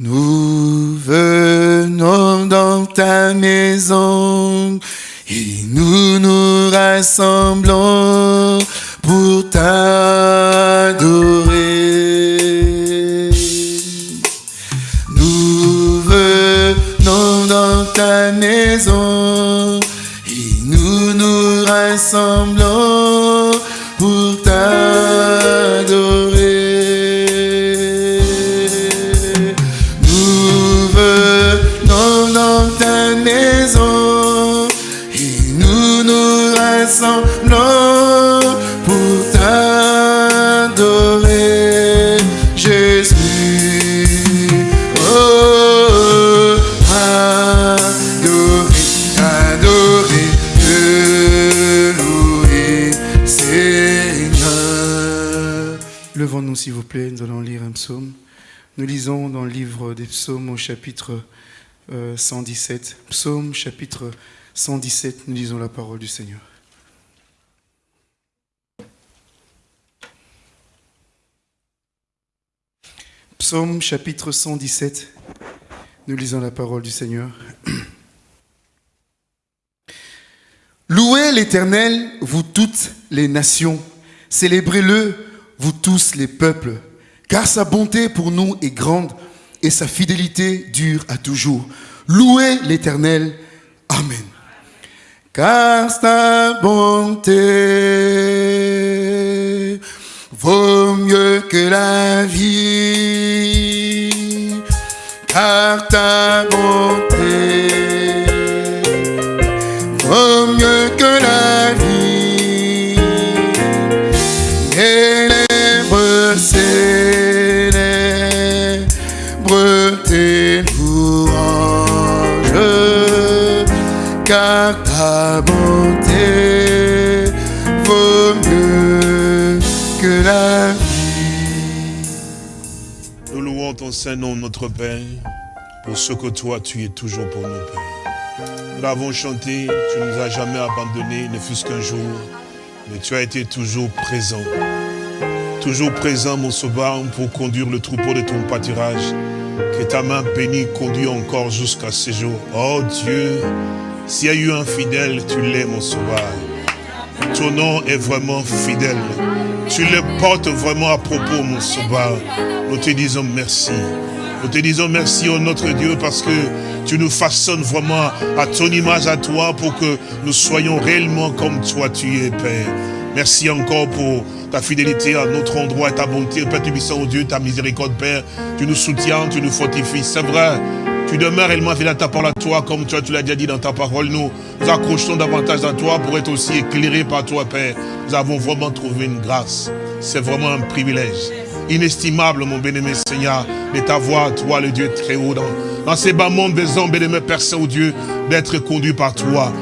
Nous venons dans ta maison et nous nous rassemblons pour t'adorer. Nous venons dans ta maison et nous nous rassemblons S'il vous plaît, nous allons lire un psaume. Nous lisons dans le livre des psaumes au chapitre euh, 117. Psaume chapitre 117, nous lisons la parole du Seigneur. Psaume chapitre 117, nous lisons la parole du Seigneur. Louez l'Éternel, vous toutes les nations. Célébrez-le, vous tous les peuples. Car sa bonté pour nous est grande et sa fidélité dure à toujours. Louez l'Éternel. Amen. Car sa bonté vaut mieux que la vie. Car ta bonté saint nom, notre Père, pour ce que toi, tu es toujours pour nous, Père. Nous l'avons chanté, tu ne nous as jamais abandonnés, ne fût-ce qu'un jour, mais tu as été toujours présent. Toujours présent, mon sauveur, pour conduire le troupeau de ton pâturage. Que ta main bénie conduit encore jusqu'à ce jour. Oh Dieu, s'il y a eu un fidèle, tu l'es, mon sauveur. Ton nom est vraiment fidèle. Tu le portes vraiment à propos, mon sauveur. Nous te disons merci. Nous te disons merci, oh notre Dieu, parce que tu nous façonnes vraiment à ton image, à toi, pour que nous soyons réellement comme toi tu es, Père. Merci encore pour ta fidélité à notre endroit et ta bonté, Père Tubissant, oh Dieu, ta miséricorde, Père. Tu nous soutiens, tu nous fortifies. C'est vrai, tu demeures réellement fidèle à ta parole à toi, comme toi tu l'as déjà dit dans ta parole. Nous nous accrochons davantage à toi pour être aussi éclairés par toi, Père. Nous avons vraiment trouvé une grâce. C'est vraiment un privilège inestimable, mon bien-aimé Seigneur, de t'avoir, toi, le Dieu très haut, dans, dans ces bas mondes des hommes, bien-aimé Père Saint-Dieu, d'être conduit par toi.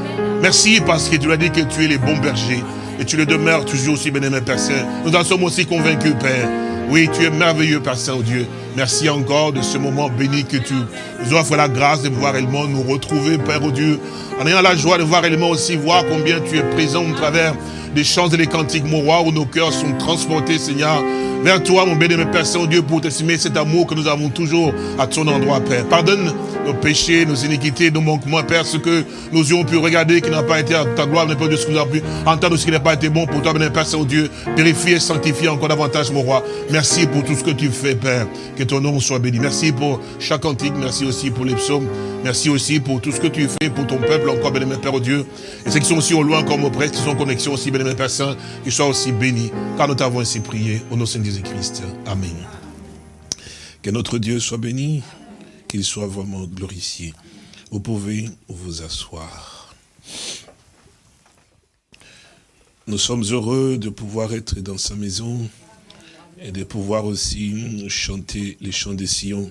Merci parce que tu as dit que tu es le bon berger. Et tu le demeures toujours aussi, bien-aimé Père Saint. Nous en sommes aussi convaincus, Père. Oui, tu es merveilleux, Père Saint-Dieu. Merci encore de ce moment béni que tu nous offres la grâce de pouvoir réellement nous retrouver, Père, au Dieu. En ayant la joie de voir réellement aussi voir combien tu es présent au travers des chants et des cantiques, mon roi, où nos cœurs sont transportés, Seigneur, vers toi, mon béni, Père Saint-Dieu, pour t'estimer cet amour que nous avons toujours à ton endroit, Père. Pardonne nos péchés, nos iniquités, nos manquements, Père, ce que nous ayons pu regarder qui n'a pas été à ta gloire, de ce que nous avons pu entendre, ce qui n'a pas été bon pour toi, béni, Père Saint-Dieu. Purifier, sanctifier encore davantage, mon roi. Merci pour tout ce que tu fais, Père. Que ton nom soit béni. Merci pour chaque cantique, merci aussi pour les psaumes. Merci aussi pour tout ce que tu fais pour ton peuple, encore, béni, Père, au Dieu. Et ceux qui sont aussi au loin, comme au près, qui sont en connexion aussi, béni, Père Saint, qu'ils soient aussi bénis, car nous t'avons ainsi prié, au nom de Saint Jésus-Christ. Amen. Que notre Dieu soit béni, qu'il soit vraiment glorifié. Vous pouvez vous asseoir. Nous sommes heureux de pouvoir être dans sa maison et de pouvoir aussi chanter les chants des Sion,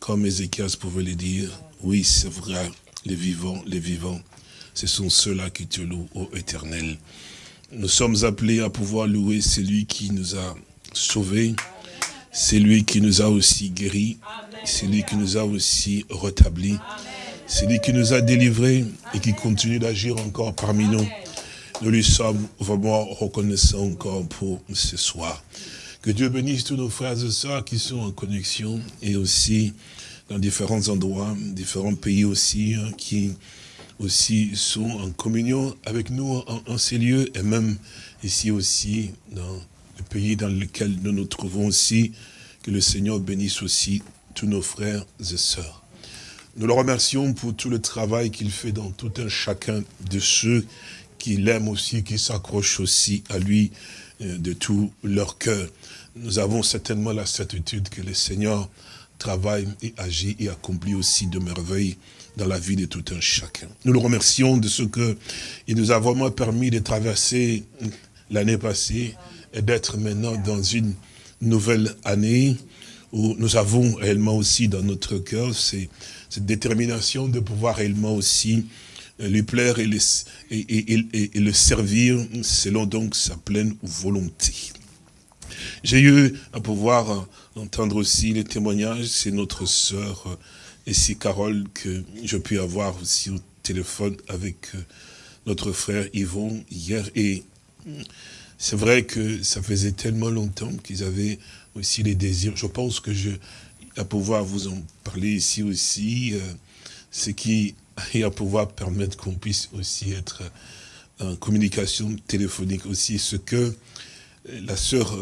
comme Ézéchias pouvait le dire. Oui, c'est vrai, les vivants, les vivants, ce sont ceux-là qui te louent, ô éternel. Nous sommes appelés à pouvoir louer celui qui nous a sauvés, celui qui nous a aussi guéris, celui qui nous a aussi rétablis, celui qui nous a délivrés et qui continue d'agir encore parmi nous. Nous lui sommes vraiment reconnaissants encore pour ce soir. Que Dieu bénisse tous nos frères et sœurs qui sont en connexion et aussi dans différents endroits, différents pays aussi, hein, qui aussi sont en communion avec nous en, ces lieux et même ici aussi dans le pays dans lequel nous nous trouvons aussi. Que le Seigneur bénisse aussi tous nos frères et sœurs. Nous le remercions pour tout le travail qu'il fait dans tout un chacun de ceux qui l'aiment aussi, qui s'accrochent aussi à lui euh, de tout leur cœur. Nous avons certainement la certitude que le Seigneur travaille et agit et accomplit aussi de merveilles dans la vie de tout un chacun. Nous le remercions de ce qu'il nous a vraiment permis de traverser l'année passée et d'être maintenant dans une nouvelle année où nous avons réellement aussi dans notre cœur cette détermination de pouvoir réellement aussi lui plaire et, et, le servir selon donc sa pleine volonté. J'ai eu à pouvoir entendre aussi les témoignages, c'est notre sœur ici Carole que je puis avoir aussi au téléphone avec euh, notre frère Yvon hier et c'est vrai que ça faisait tellement longtemps qu'ils avaient aussi les désirs. Je pense que je, à pouvoir vous en parler ici aussi, euh, ce qui et à pouvoir permettre qu'on puisse aussi être en communication téléphonique aussi, ce que la sœur,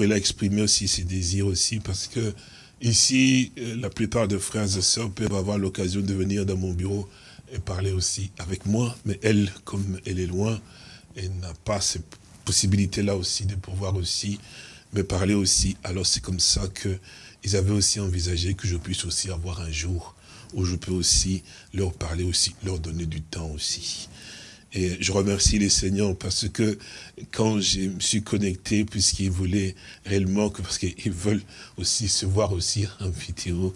elle a exprimé aussi ses désirs aussi, parce que ici, la plupart des frères et sœurs peuvent avoir l'occasion de venir dans mon bureau et parler aussi avec moi, mais elle, comme elle est loin, elle n'a pas cette possibilité-là aussi de pouvoir aussi me parler aussi. Alors c'est comme ça qu'ils avaient aussi envisagé que je puisse aussi avoir un jour où je peux aussi leur parler aussi, leur donner du temps aussi. Et je remercie les seigneurs parce que quand je me suis connecté, puisqu'ils voulaient réellement, parce qu'ils veulent aussi se voir aussi en vidéo,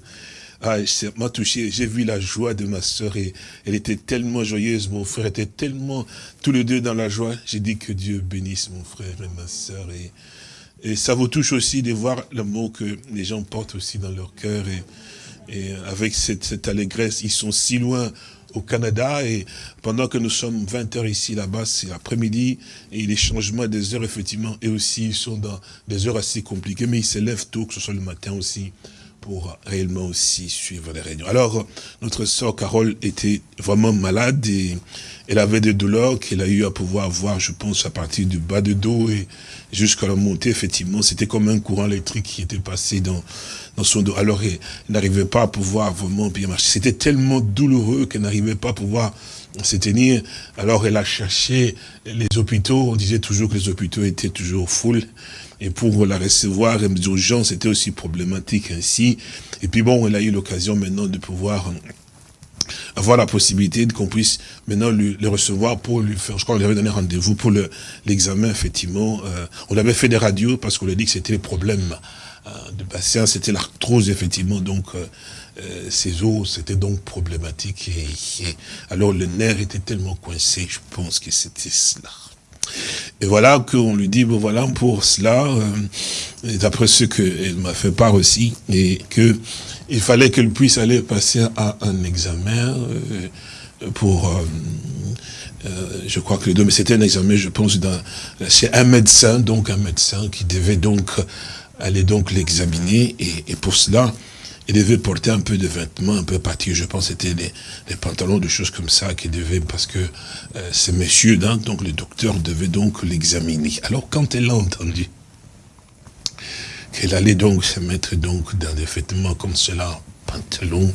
ah, ça m'a touché, j'ai vu la joie de ma soeur et elle était tellement joyeuse, mon frère était tellement, tous les deux dans la joie. J'ai dit que Dieu bénisse mon frère et ma soeur et, et ça vous touche aussi de voir le mot que les gens portent aussi dans leur cœur. Et, et avec cette, cette allégresse, ils sont si loin au Canada. Et pendant que nous sommes 20 heures ici là-bas, c'est l'après-midi et les changements des heures effectivement et aussi ils sont dans des heures assez compliquées. Mais ils se lèvent tôt, que ce soit le matin aussi pour réellement aussi suivre les réunions. Alors, notre sœur Carole était vraiment malade et elle avait des douleurs qu'elle a eu à pouvoir voir, je pense, à partir du bas de dos et jusqu'à la montée, effectivement. C'était comme un courant électrique qui était passé dans, dans son dos. Alors, elle n'arrivait pas à pouvoir vraiment bien marcher. C'était tellement douloureux qu'elle n'arrivait pas à pouvoir se tenir. Alors, elle a cherché les hôpitaux. On disait toujours que les hôpitaux étaient toujours full et pour la recevoir d'urgence, c'était aussi problématique ainsi. Et puis bon, elle a eu l'occasion maintenant de pouvoir avoir la possibilité qu'on puisse maintenant le recevoir pour lui faire, je crois qu'on lui avait donné rendez-vous pour l'examen, effectivement. Euh, on avait fait des radios parce qu'on lui a dit que c'était le problème euh, de patient, c'était l'arthrose, effectivement, donc euh, ses os, c'était donc problématique. et, alors le nerf était tellement coincé, je pense que c'était cela. Et voilà qu'on lui dit, bon voilà, pour cela, euh, d'après ce qu'elle m'a fait part aussi, et que il fallait qu'elle puisse aller passer à un examen euh, pour, euh, je crois que les deux, mais c'était un examen, je pense, c'est un médecin, donc un médecin qui devait donc aller donc l'examiner, et, pour cela, il devait porter un peu de vêtements un peu particuliers. Je pense que c'était des, pantalons, des choses comme ça qu'il devait, parce que euh, ces messieurs, donc le docteur devait donc l'examiner. Alors quand elle a entendu qu'elle allait donc se mettre donc dans des vêtements comme cela, pantalons,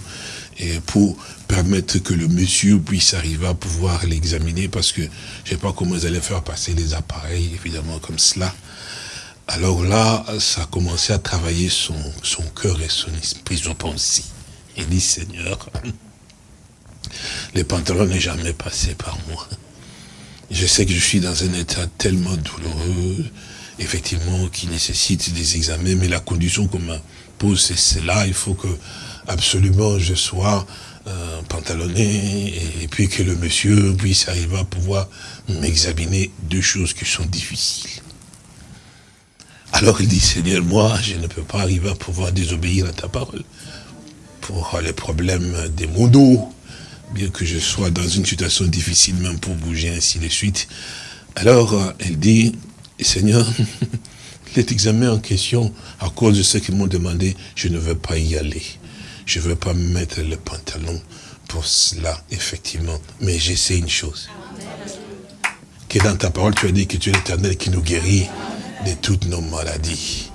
et pour permettre que le monsieur puisse arriver à pouvoir l'examiner, parce que je ne sais pas comment ils allaient faire passer les appareils, évidemment, comme cela. Alors là, ça a commencé à travailler son, son cœur et son esprit, je pense. Il dit, Seigneur, les pantalons n'est jamais passé par moi. Je sais que je suis dans un état tellement douloureux, effectivement, qui nécessite des examens, mais la condition qu'on me pose, c'est cela. Il faut que absolument je sois euh, pantalonné et, puis que le monsieur puisse arriver à pouvoir m'examiner deux choses qui sont difficiles. Alors il dit, Seigneur, moi, je ne peux pas arriver à pouvoir désobéir à ta parole. Pour les problèmes des mondos, bien que je sois dans une situation difficile même pour bouger, ainsi de suite. Alors, elle dit, Seigneur, l'examen en question, à cause de ce qu'ils m'ont demandé, je ne veux pas y aller. Je ne veux pas mettre le pantalon pour cela, effectivement. Mais j'essaie une chose. Que dans ta parole, tu as dit que tu es l'éternel qui nous guérit de toutes nos maladies.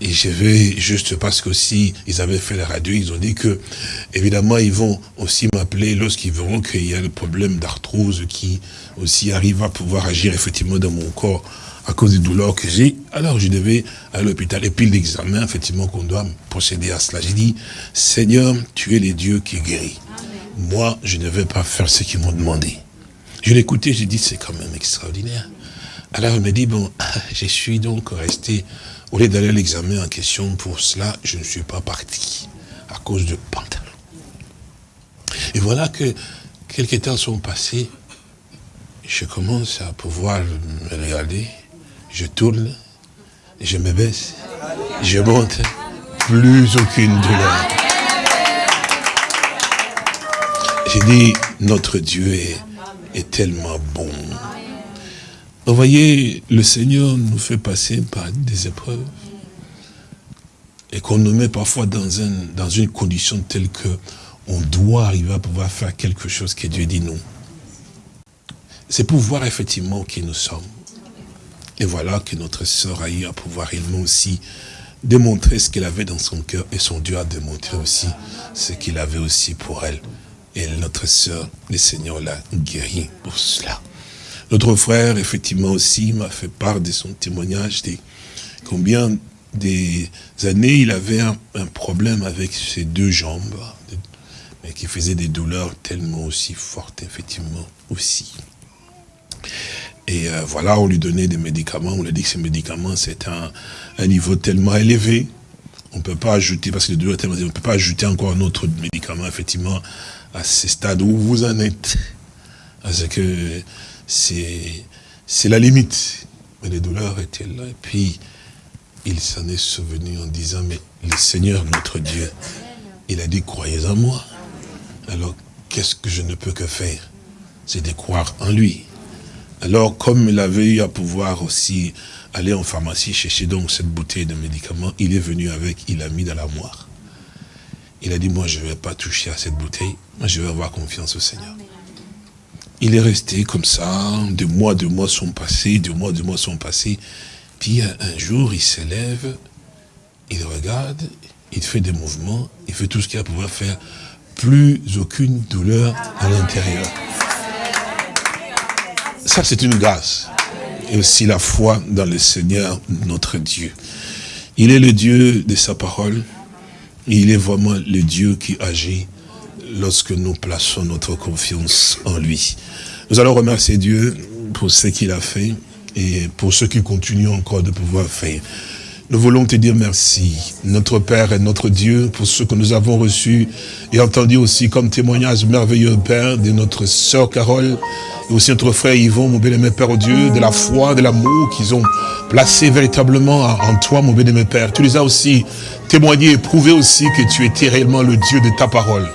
Et je vais, juste parce qu'aussi, ils avaient fait la radio, ils ont dit que, évidemment, ils vont aussi m'appeler lorsqu'ils verront qu'il y a le problème d'arthrose qui aussi arrive à pouvoir agir effectivement dans mon corps à cause des douleurs que j'ai. Alors je devais à l'hôpital. Et puis l'examen, effectivement, qu'on doit procéder à cela. J'ai dit, Seigneur, tu es le Dieu qui guérit. Moi, je ne vais pas faire ce qu'ils m'ont demandé. Je écouté, j'ai dit, c'est quand même extraordinaire. Alors il me dit, bon, je suis donc resté, au lieu d'aller à l'examen en question, pour cela, je ne suis pas parti, à cause de pantalon. Et voilà que quelques temps sont passés, je commence à pouvoir me regarder, je tourne, je me baisse, je monte, plus aucune douleur. J'ai dit, notre Dieu est, est tellement bon. Vous voyez, le Seigneur nous fait passer par des épreuves et qu'on nous met parfois dans, dans une condition telle que on doit arriver à pouvoir faire quelque chose que Dieu dit non. C'est pour voir effectivement qui nous sommes. Et voilà que notre sœur a eu à pouvoir réellement aussi démontrer ce qu'elle avait dans son cœur et son Dieu a démontré aussi ce qu'il avait aussi pour elle. Et notre sœur, le Seigneur l'a guéri pour cela. Notre frère, effectivement aussi, m'a fait part de son témoignage, de combien des années il avait un, problème avec ses deux jambes, mais qui faisait des douleurs tellement aussi fortes, effectivement, aussi. Et euh, voilà, on lui donnait des médicaments, on lui a dit que ces médicaments, c'est un, un, niveau tellement élevé, on ne peut pas ajouter, parce que les tellement on ne peut pas ajouter encore un autre médicament, effectivement, à ce stade où vous en êtes. Parce que c'est la limite. Mais les douleurs étaient là. Et puis, il s'en est souvenu en disant, mais le Seigneur, notre Dieu, il a dit, croyez en moi. Alors, qu'est-ce que je ne peux que faire? C'est de croire en lui. Alors, comme il avait eu à pouvoir aussi aller en pharmacie chercher donc cette bouteille de médicaments, il est venu avec, il a mis dans la moire. Il a dit, moi, je ne vais pas toucher à cette bouteille, moi, je vais avoir confiance au Seigneur. Il est resté comme ça, de mois, de mois sont passés, de mois, de mois sont passés. Puis un jour, il s'élève, il regarde, il fait des mouvements, il fait tout ce qu'il a à pouvoir faire. Plus aucune douleur à l'intérieur. Ça, c'est une grâce. Et aussi la foi dans le Seigneur, notre Dieu. Il est le Dieu de sa parole. Il est vraiment le Dieu qui agit lorsque nous plaçons notre confiance en lui. Nous allons remercier Dieu pour ce qu'il a fait et pour ce qu'il continue encore de pouvoir faire. Nous voulons te dire merci, notre Père et notre Dieu, pour ce que nous avons reçu et entendu aussi comme témoignage merveilleux, Père, de notre sœur Carole, et aussi notre frère Yvon, mon bien-aimé Père au Dieu, de la foi, de l'amour qu'ils ont placé véritablement en toi, mon bien-aimé Père. Tu les as aussi témoigné et prouvé aussi que tu étais réellement le Dieu de ta parole.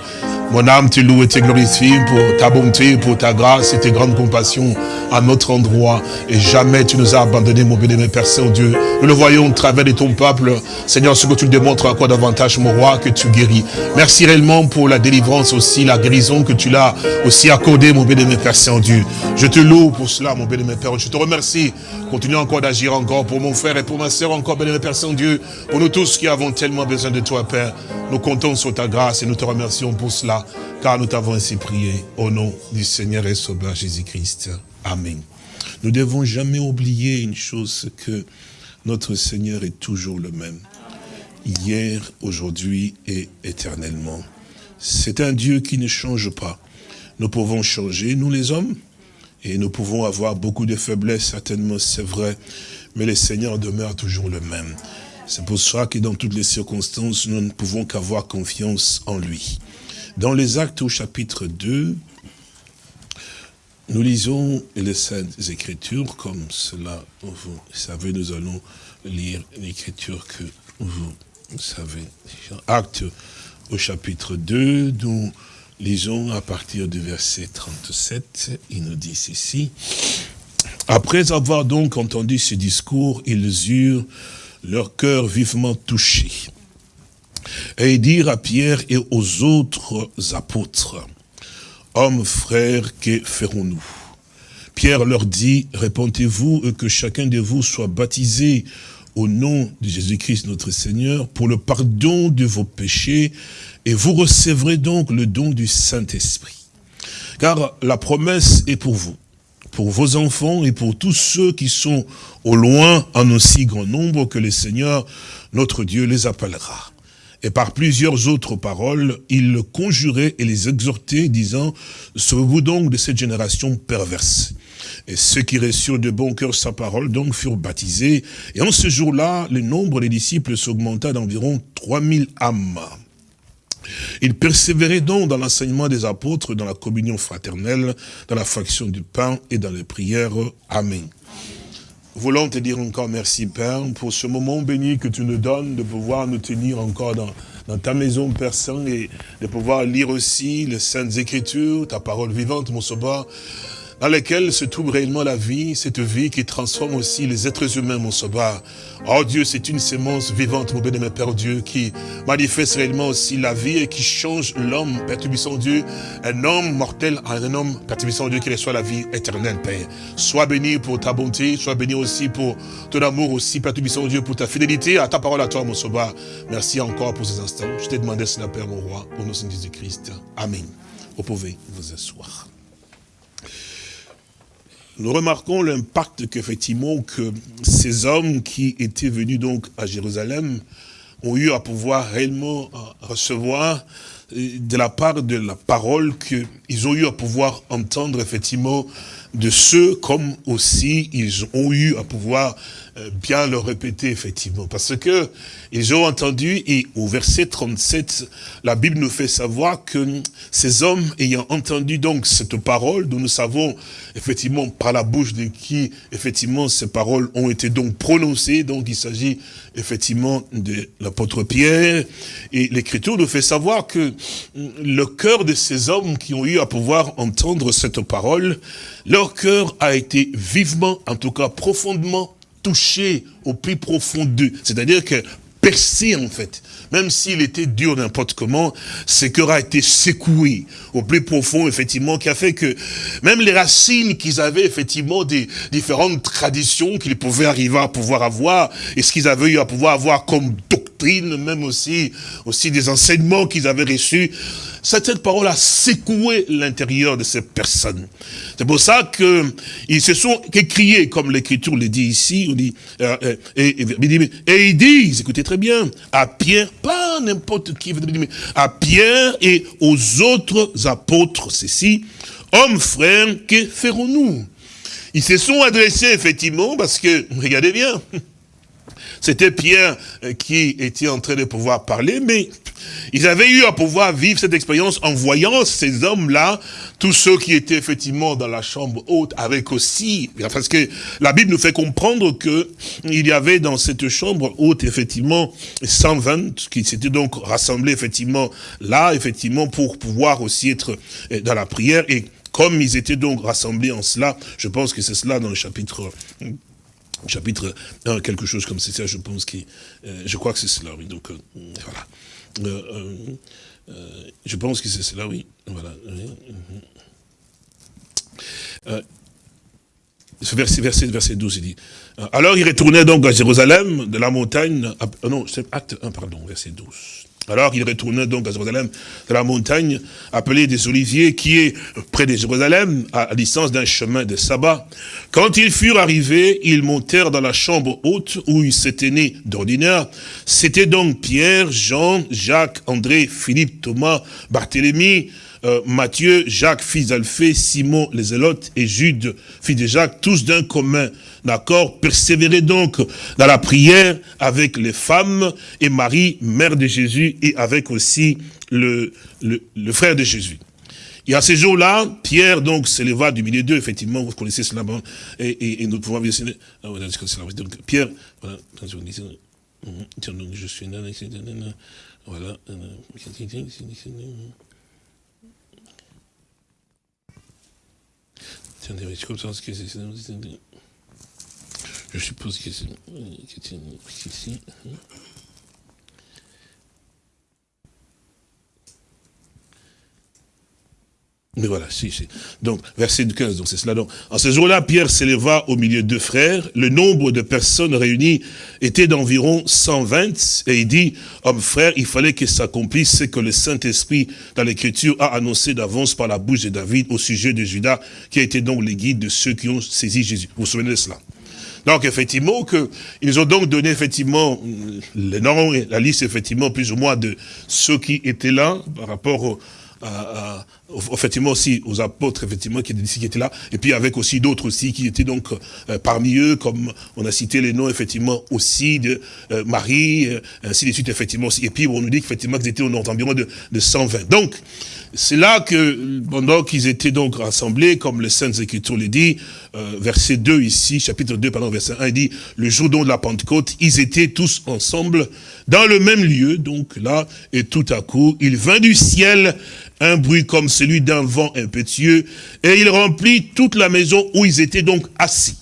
Mon âme te loue et te glorifie pour ta bonté, pour ta grâce et tes grandes compassions à notre endroit. Et jamais tu nous as abandonnés, mon béni, Père Saint-Dieu. Nous le voyons au travers de ton peuple. Seigneur, ce que tu démontres encore davantage, mon roi, que tu guéris. Merci réellement pour la délivrance aussi, la guérison que tu l'as aussi accordée, mon béni, Père Saint-Dieu. Je te loue pour cela, mon béni, Père. Je te remercie. Continue encore d'agir encore pour mon frère et pour ma soeur encore, béni, Père Saint-Dieu. Pour nous tous qui avons tellement besoin de toi, Père. Nous comptons sur ta grâce et nous te remercions pour cela car nous t'avons ainsi prié au nom du Seigneur et Sauveur Jésus-Christ. Amen. Nous devons jamais oublier une chose, que notre Seigneur est toujours le même. Hier, aujourd'hui et éternellement. C'est un Dieu qui ne change pas. Nous pouvons changer, nous les hommes, et nous pouvons avoir beaucoup de faiblesses, certainement, c'est vrai, mais le Seigneur demeure toujours le même. C'est pour ça que dans toutes les circonstances, nous ne pouvons qu'avoir confiance en lui. Dans les actes au chapitre 2, nous lisons les Saintes Écritures, comme cela, vous savez, nous allons lire l'écriture que vous savez. Actes au chapitre 2, nous lisons à partir du verset 37, il nous dit ceci. Après avoir donc entendu ce discours, ils eurent leur cœur vivement touché. Et dire à Pierre et aux autres apôtres, Hommes, frères, que ferons-nous? Pierre leur dit, répondez-vous et que chacun de vous soit baptisé au nom de Jésus-Christ notre Seigneur pour le pardon de vos péchés et vous recevrez donc le don du Saint-Esprit. Car la promesse est pour vous, pour vos enfants et pour tous ceux qui sont au loin en aussi grand nombre que le Seigneur, notre Dieu, les appellera. Et par plusieurs autres paroles, il le conjurait et les exhortait, disant, Sauvez-vous donc de cette génération perverse. Et ceux qui reçurent de bon cœur sa parole, donc, furent baptisés. Et en ce jour-là, le nombre des disciples s'augmenta d'environ 3000 âmes. Il persévérait donc dans l'enseignement des apôtres, dans la communion fraternelle, dans la fraction du pain et dans les prières. Amen. Voulons te dire encore merci, Père, pour ce moment béni que tu nous donnes de pouvoir nous tenir encore dans, ta maison, Père Saint, et de pouvoir lire aussi les Saintes Écritures, ta parole vivante, mon sauveur dans lesquels se trouve réellement la vie, cette vie qui transforme aussi les êtres humains, mon sauveur. Oh Dieu, c'est une sémence vivante, mon béni, Père Dieu, qui manifeste réellement aussi la vie et qui change l'homme, Père Dieu, un homme mortel en un homme, Père Dieu, qui reçoit la vie éternelle, Père. Sois béni pour ta bonté, sois béni aussi pour ton amour aussi, Père Dieu, pour ta fidélité à ta parole à toi, mon sauveur. Merci encore pour ces instants. Je t'ai demandé cela, Père, mon roi, au nom de Jésus-Christ. Amen. Vous pouvez vous asseoir nous remarquons l'impact qu'effectivement que ces hommes qui étaient venus donc à Jérusalem ont eu à pouvoir réellement recevoir euh, de la part de la parole qu'ils ont eu à pouvoir entendre effectivement de ceux comme aussi ils ont eu à pouvoir euh, bien le répéter effectivement. Parce que ils ont entendu et au verset 37 la Bible nous fait savoir que ces hommes ayant entendu donc cette parole dont nous savons effectivement par la bouche de qui effectivement ces paroles ont été donc prononcées. Donc il s'agit effectivement de l'apôtre Pierre. Et l'écriture nous fait savoir que le cœur de ces hommes qui ont eu à pouvoir entendre cette parole leur cœur a été vivement en tout cas profondément touché au plus profond d'eux. C'est-à-dire que percé en fait. Même s'il était dur n'importe comment, ce cœur a été secoué au plus profond, effectivement, qui a fait que même les racines qu'ils avaient, effectivement, des différentes traditions qu'ils pouvaient arriver à pouvoir avoir, et ce qu'ils avaient eu à pouvoir avoir comme doctrine, même aussi, aussi des enseignements qu'ils avaient reçus, cette parole a secoué l'intérieur de ces personnes. C'est pour ça qu'ils se sont écriés, comme l'écriture le dit ici, on dit, euh, euh, et, et, ils disent, écoutez très bien, à Pierre, pas n'importe qui, à Pierre et aux autres apôtres, ceci, hommes frères, que ferons-nous? Ils se sont adressés effectivement, parce que, regardez bien, c'était Pierre euh, qui était en train de pouvoir parler, mais ils avaient eu à pouvoir vivre cette expérience en voyant ces hommes-là, tous ceux qui étaient effectivement dans la chambre haute, avec aussi, parce que la Bible nous fait comprendre que il y avait dans cette chambre haute, effectivement, 120 qui s'étaient donc rassemblés, effectivement, là, effectivement, pour pouvoir aussi être euh, dans la prière. Et comme ils étaient donc rassemblés en cela, je pense que c'est cela dans le chapitre chapitre 1, quelque chose comme ça, je pense que, euh, je crois que c'est cela, oui, donc, euh, voilà. Euh, je pense que c'est cela, oui, voilà. verset, verset, verset 12, il dit, alors il retournait donc à Jérusalem, de la montagne, non, c'est acte 1, pardon, verset 12. Alors il retournait donc à Jérusalem, de la montagne appelée des Oliviers, qui est près de Jérusalem, à distance d'un chemin de sabbat. Quand ils furent arrivés, ils montèrent dans la chambre haute où ils s'étaient nés d'ordinaire. C'était donc Pierre, Jean, Jacques, André, Philippe, Thomas, Barthélemy, euh, Matthieu, Jacques, fils d'Alphée, Simon, les Zélotes et Jude, fils de Jacques, tous d'un commun. D'accord Persévérez donc dans la prière avec les femmes et Marie, mère de Jésus, et avec aussi le, le, frère de Jésus. Et à ces jours-là, Pierre donc s'éleva du milieu d'eux, effectivement, vous connaissez cela, et, et, nous pouvons voir, ah, donc Pierre, voilà, je suis voilà, Je suppose que c'est ici. Mais voilà, si, si. Donc, verset 15, donc c'est cela. Donc, en ce jour-là, Pierre s'éleva au milieu de frères. Le nombre de personnes réunies était d'environ 120. Et il dit, homme frère, il fallait que s'accomplisse ce que le Saint-Esprit, dans l'Écriture, a annoncé d'avance par la bouche de David au sujet de Judas, qui a été donc le guide de ceux qui ont saisi Jésus. Vous vous souvenez de cela? Donc effectivement, que, ils ont donc donné effectivement le nom et la liste effectivement plus ou moins de ceux qui étaient là par rapport au, à, effectivement aussi aux apôtres effectivement qui étaient, là, et puis avec aussi d'autres aussi qui étaient donc euh, parmi eux, comme on a cité les noms effectivement aussi de euh, Marie, euh, ainsi de suite effectivement aussi. Et puis on nous dit qu'effectivement qu'ils étaient environ de, de 120. Donc c'est là que pendant qu'ils étaient donc rassemblés, comme le Saintes Écritures le dit, verset 2 ici, chapitre 2, pardon, verset 1, il dit, le jour de la Pentecôte, ils étaient tous ensemble dans le même lieu, donc là, et tout à coup, il vint du ciel un bruit comme celui d'un vent impétueux, et il remplit toute la maison où ils étaient donc assis.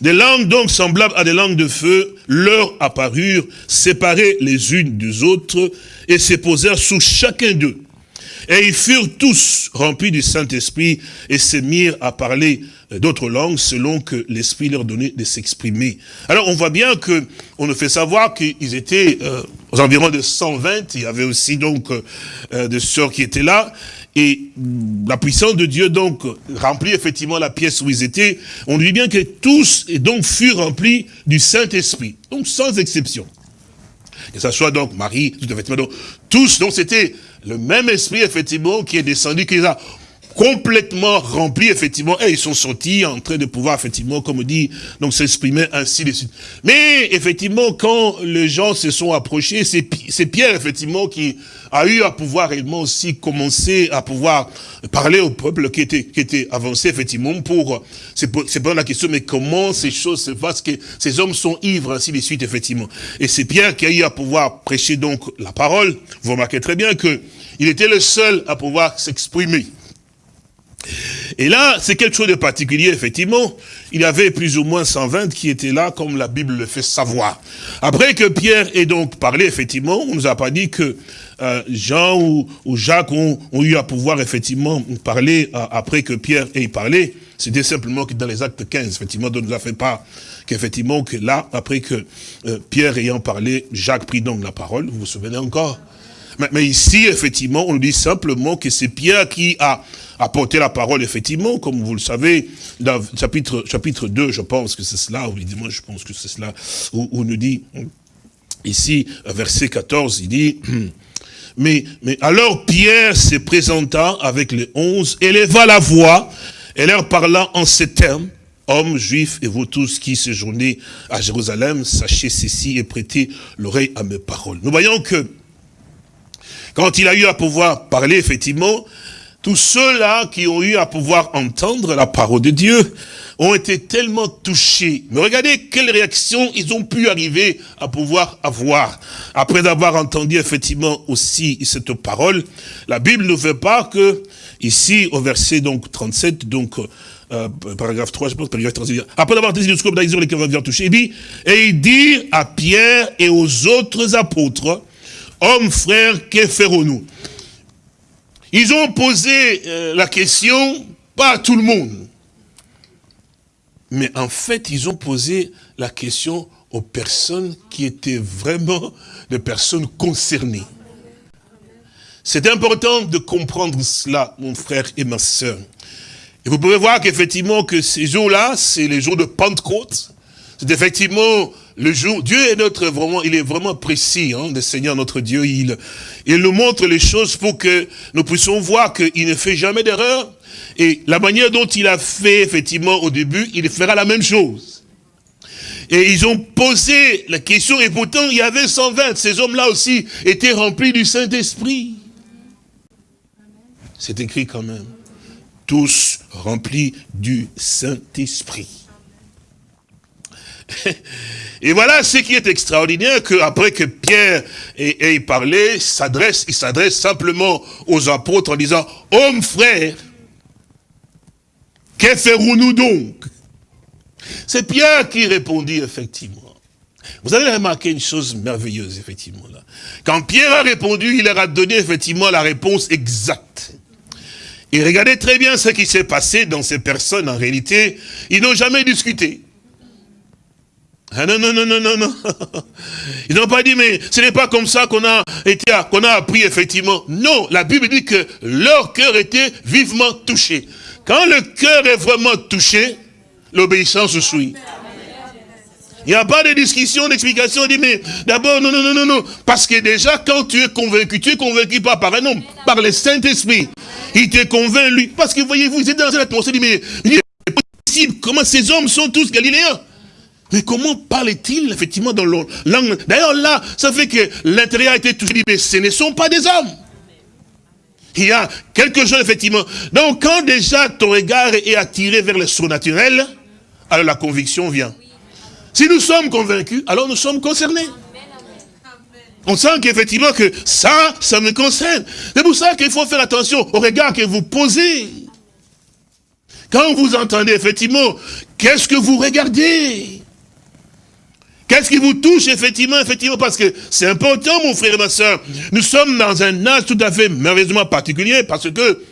Des langues donc semblables à des langues de feu leur apparurent, séparées les unes des autres, et se posèrent sous chacun d'eux. Et ils furent tous remplis du Saint-Esprit et se mirent à parler d'autres langues selon que l'Esprit leur donnait de s'exprimer. Alors on voit bien que on nous fait savoir qu'ils étaient euh, aux environs de 120, il y avait aussi donc euh, des sœurs qui étaient là, et la puissance de Dieu donc remplit effectivement la pièce où ils étaient. On dit bien que tous et donc furent remplis du Saint-Esprit, donc sans exception. Que ça soit donc Marie, tout effectivement, donc tous, donc c'était le même esprit, effectivement, qui est descendu, qui les a complètement remplis, effectivement, et ils sont sortis en train de pouvoir, effectivement, comme on dit, donc s'exprimer ainsi de suite. Mais, effectivement, quand les gens se sont approchés, c'est Pierre, effectivement, qui a eu à pouvoir réellement aussi commencer à pouvoir parler au peuple qui était, qui était avancé, effectivement, pour, c'est pas la question, mais comment ces choses se passent, que ces hommes sont ivres, ainsi de suite, effectivement. Et c'est Pierre qui a eu à pouvoir prêcher donc la parole. Vous remarquez très bien que il était le seul à pouvoir s'exprimer. Et là, c'est quelque chose de particulier, effectivement. Il y avait plus ou moins 120 qui étaient là, comme la Bible le fait savoir. Après que Pierre ait donc parlé, effectivement, on nous a pas dit que euh, Jean ou, Jacques ont, eu à pouvoir, effectivement, parler euh, après que Pierre ait parlé. C'était simplement que dans les actes 15, effectivement, on nous a fait part qu'effectivement, que là, après que euh, Pierre ayant parlé, Jacques prit donc la parole. Vous vous souvenez encore? Mais, ici, effectivement, on dit simplement que c'est Pierre qui a apporté la parole, effectivement, comme vous le savez, dans chapitre, chapitre 2, je pense que c'est cela, ou évidemment, je pense que c'est cela, où, on nous dit, ici, verset 14, il dit, mais, mais alors Pierre se présenta avec les onze, éleva la voix, et leur parla en ces termes, hommes juifs et vous tous qui séjournez à Jérusalem, sachez ceci et prêtez l'oreille à mes paroles. Nous voyons que quand il a eu à pouvoir parler, effectivement, tous ceux-là qui ont eu à pouvoir entendre la parole de Dieu ont été tellement touchés. Mais regardez quelle réaction ils ont pu arriver à pouvoir avoir. Après avoir entendu effectivement aussi cette parole, la Bible ne veut pas que, ici au verset donc 37, donc euh, paragraphe 3, je pense, paragraphe 37, après avoir entendu le discours d'Aïsor, les qui touché, il dit, et il dit à Pierre et aux autres apôtres, Hommes, frères, que ferons-nous? Ils ont posé euh, la question, pas à tout le monde, mais en fait, ils ont posé la question aux personnes qui étaient vraiment des personnes concernées. C'est important de comprendre cela, mon frère et ma soeur. Et vous pouvez voir qu'effectivement, que ces jours-là, c'est les jours de Pentecôte. C'est effectivement le jour, Dieu est notre vraiment, il est vraiment précis, hein, le Seigneur notre Dieu, il, il nous montre les choses pour que nous puissions voir qu'il ne fait jamais d'erreur. Et la manière dont il a fait, effectivement, au début, il fera la même chose. Et ils ont posé la question, et pourtant, il y avait 120. Ces hommes-là aussi étaient remplis du Saint-Esprit. C'est écrit quand même. Tous remplis du Saint-Esprit. Et voilà ce qui est extraordinaire, que après que Pierre ait, parlé, s'adresse, il s'adresse simplement aux apôtres en disant, hommes frères, que ferons-nous donc? C'est Pierre qui répondit, effectivement. Vous avez remarqué une chose merveilleuse, effectivement. Là. Quand Pierre a répondu, il leur a donné, effectivement, la réponse exacte. Et regardez très bien ce qui s'est passé dans ces personnes. En réalité, ils n'ont jamais discuté. Ah non, non, non, non, non, non. Ils n'ont pas dit, mais ce n'est pas comme ça qu'on a été, qu'on a appris, effectivement. Non, la Bible dit que leur cœur était vivement touché. Quand le cœur est vraiment touché, l'obéissance suit. Il n'y a pas de discussion, d'explication, dit, mais d'abord, non, non, non, non, non. Parce que déjà, quand tu es convaincu, tu es convaincu pas par un homme, par le Saint-Esprit. Il te convainc, lui. Parce que, voyez-vous, ils étaient dans cette atmosphère, dit, mais, possible, comment ces hommes sont tous galiléens? Mais comment parle-t-il, effectivement, dans leur langue? D'ailleurs, là, ça fait que l'intérieur a été touché, mais ce ne sont pas des hommes. Il y a quelque chose, effectivement. Donc, quand déjà ton regard est attiré vers le surnaturel, alors la conviction vient. Si nous sommes convaincus, alors nous sommes concernés. On sent qu'effectivement que ça, ça me concerne. C'est pour ça qu'il faut faire attention au regard que vous posez. Quand vous entendez effectivement, qu'est-ce que vous regardez? Qu'est-ce qui vous touche, effectivement, effectivement, parce que c'est important, mon frère et ma soeur. Nous sommes dans un âge tout à fait merveilleusement particulier, parce que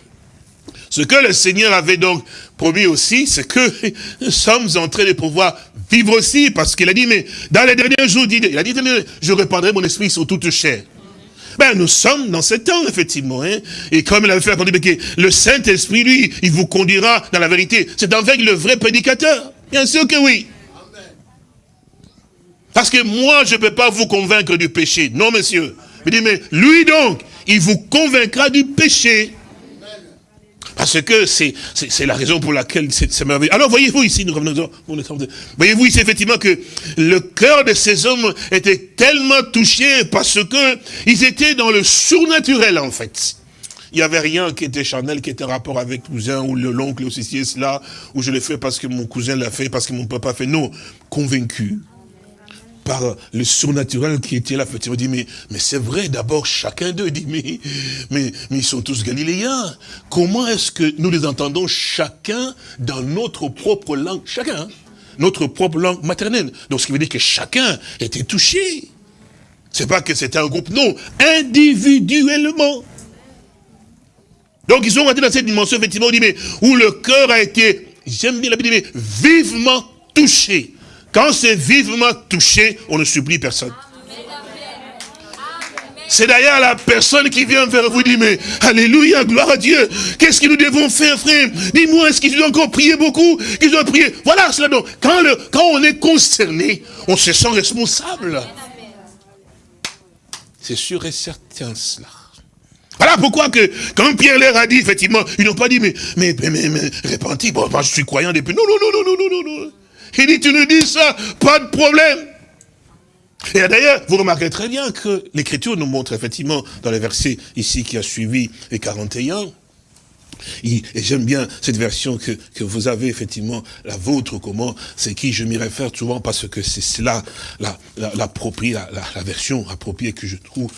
ce que le Seigneur avait donc promis aussi, c'est que nous sommes en train de pouvoir vivre aussi, parce qu'il a dit, mais dans les derniers jours, il a dit, je répandrai mon esprit sur toute chair. Ben, nous sommes dans ce temps, effectivement. Hein. Et comme il avait fait que le Saint-Esprit, lui, il vous conduira dans la vérité. C'est avec le vrai prédicateur. Bien sûr que oui. Parce que moi, je ne peux pas vous convaincre du péché. Non, monsieur. Il dit, mais lui donc, il vous convaincra du péché. Parce que c'est la raison pour laquelle c'est merveilleux. Alors voyez-vous ici, nous revenons, voyez-vous ici effectivement que le cœur de ces hommes était tellement touché parce que ils étaient dans le surnaturel en fait. Il n'y avait rien qui était charnel, qui était rapport avec cousin ou l'oncle ou ceci cela, ou je l'ai fait parce que mon cousin l'a fait, parce que mon papa fait. Non, convaincu par le surnaturel qui était là, effectivement, dit, mais, mais c'est vrai, d'abord, chacun d'eux dit, mais, mais, ils sont tous galiléens. Comment est-ce que nous les entendons chacun dans notre propre langue? Chacun, hein? notre propre langue maternelle. Donc, ce qui veut dire que chacun était touché. C'est pas que c'était un groupe, non, individuellement. Donc, ils sont rentrés dans cette dimension, effectivement, dit, mais, où le cœur a été, j'aime bien la Bible, mais vivement touché. Quand c'est vivement touché, on ne supplie personne. C'est d'ailleurs la personne qui vient vers vous dit, mais Alléluia, gloire à Dieu. Qu'est-ce que nous devons faire, frère? Dis-moi, est-ce qu'ils doivent encore prier beaucoup? Qu'ils doivent prier? Voilà cela donc. Quand, le, quand on est concerné, on se sent responsable. C'est sûr et certain cela. Voilà pourquoi que, quand Pierre leur a dit, effectivement, ils n'ont pas dit, mais, mais, mais, mais, mais bon, moi je suis croyant depuis. Non, non, non, non, non, non, non. Il dit, tu nous dis ça, pas de problème. Et d'ailleurs, vous remarquez très bien que l'Écriture nous montre effectivement, dans le verset ici qui a suivi les 41, et j'aime bien cette version que, que, vous avez effectivement, la vôtre, comment, c'est qui je m'y réfère souvent parce que c'est cela, la, la, la, version appropriée que je trouve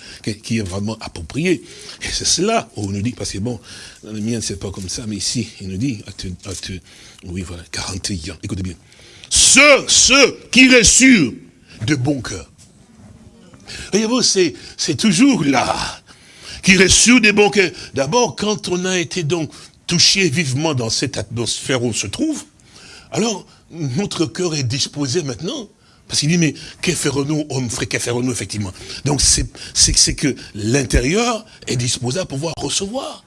qui est vraiment appropriée. Et c'est cela où on nous dit, parce que bon, dans le mien c'est pas comme ça, mais ici, il nous dit, oui voilà, 41, écoutez bien ceux, ceux qui reçurent de bon cœur. Voyez-vous, c'est toujours là, qui reçurent de bon cœur. D'abord, quand on a été donc touché vivement dans cette atmosphère où on se trouve, alors notre cœur est disposé maintenant. Parce qu'il dit, mais que ferons-nous, homme frère, que ferons-nous, effectivement? Donc, c'est que l'intérieur est disposé à pouvoir recevoir.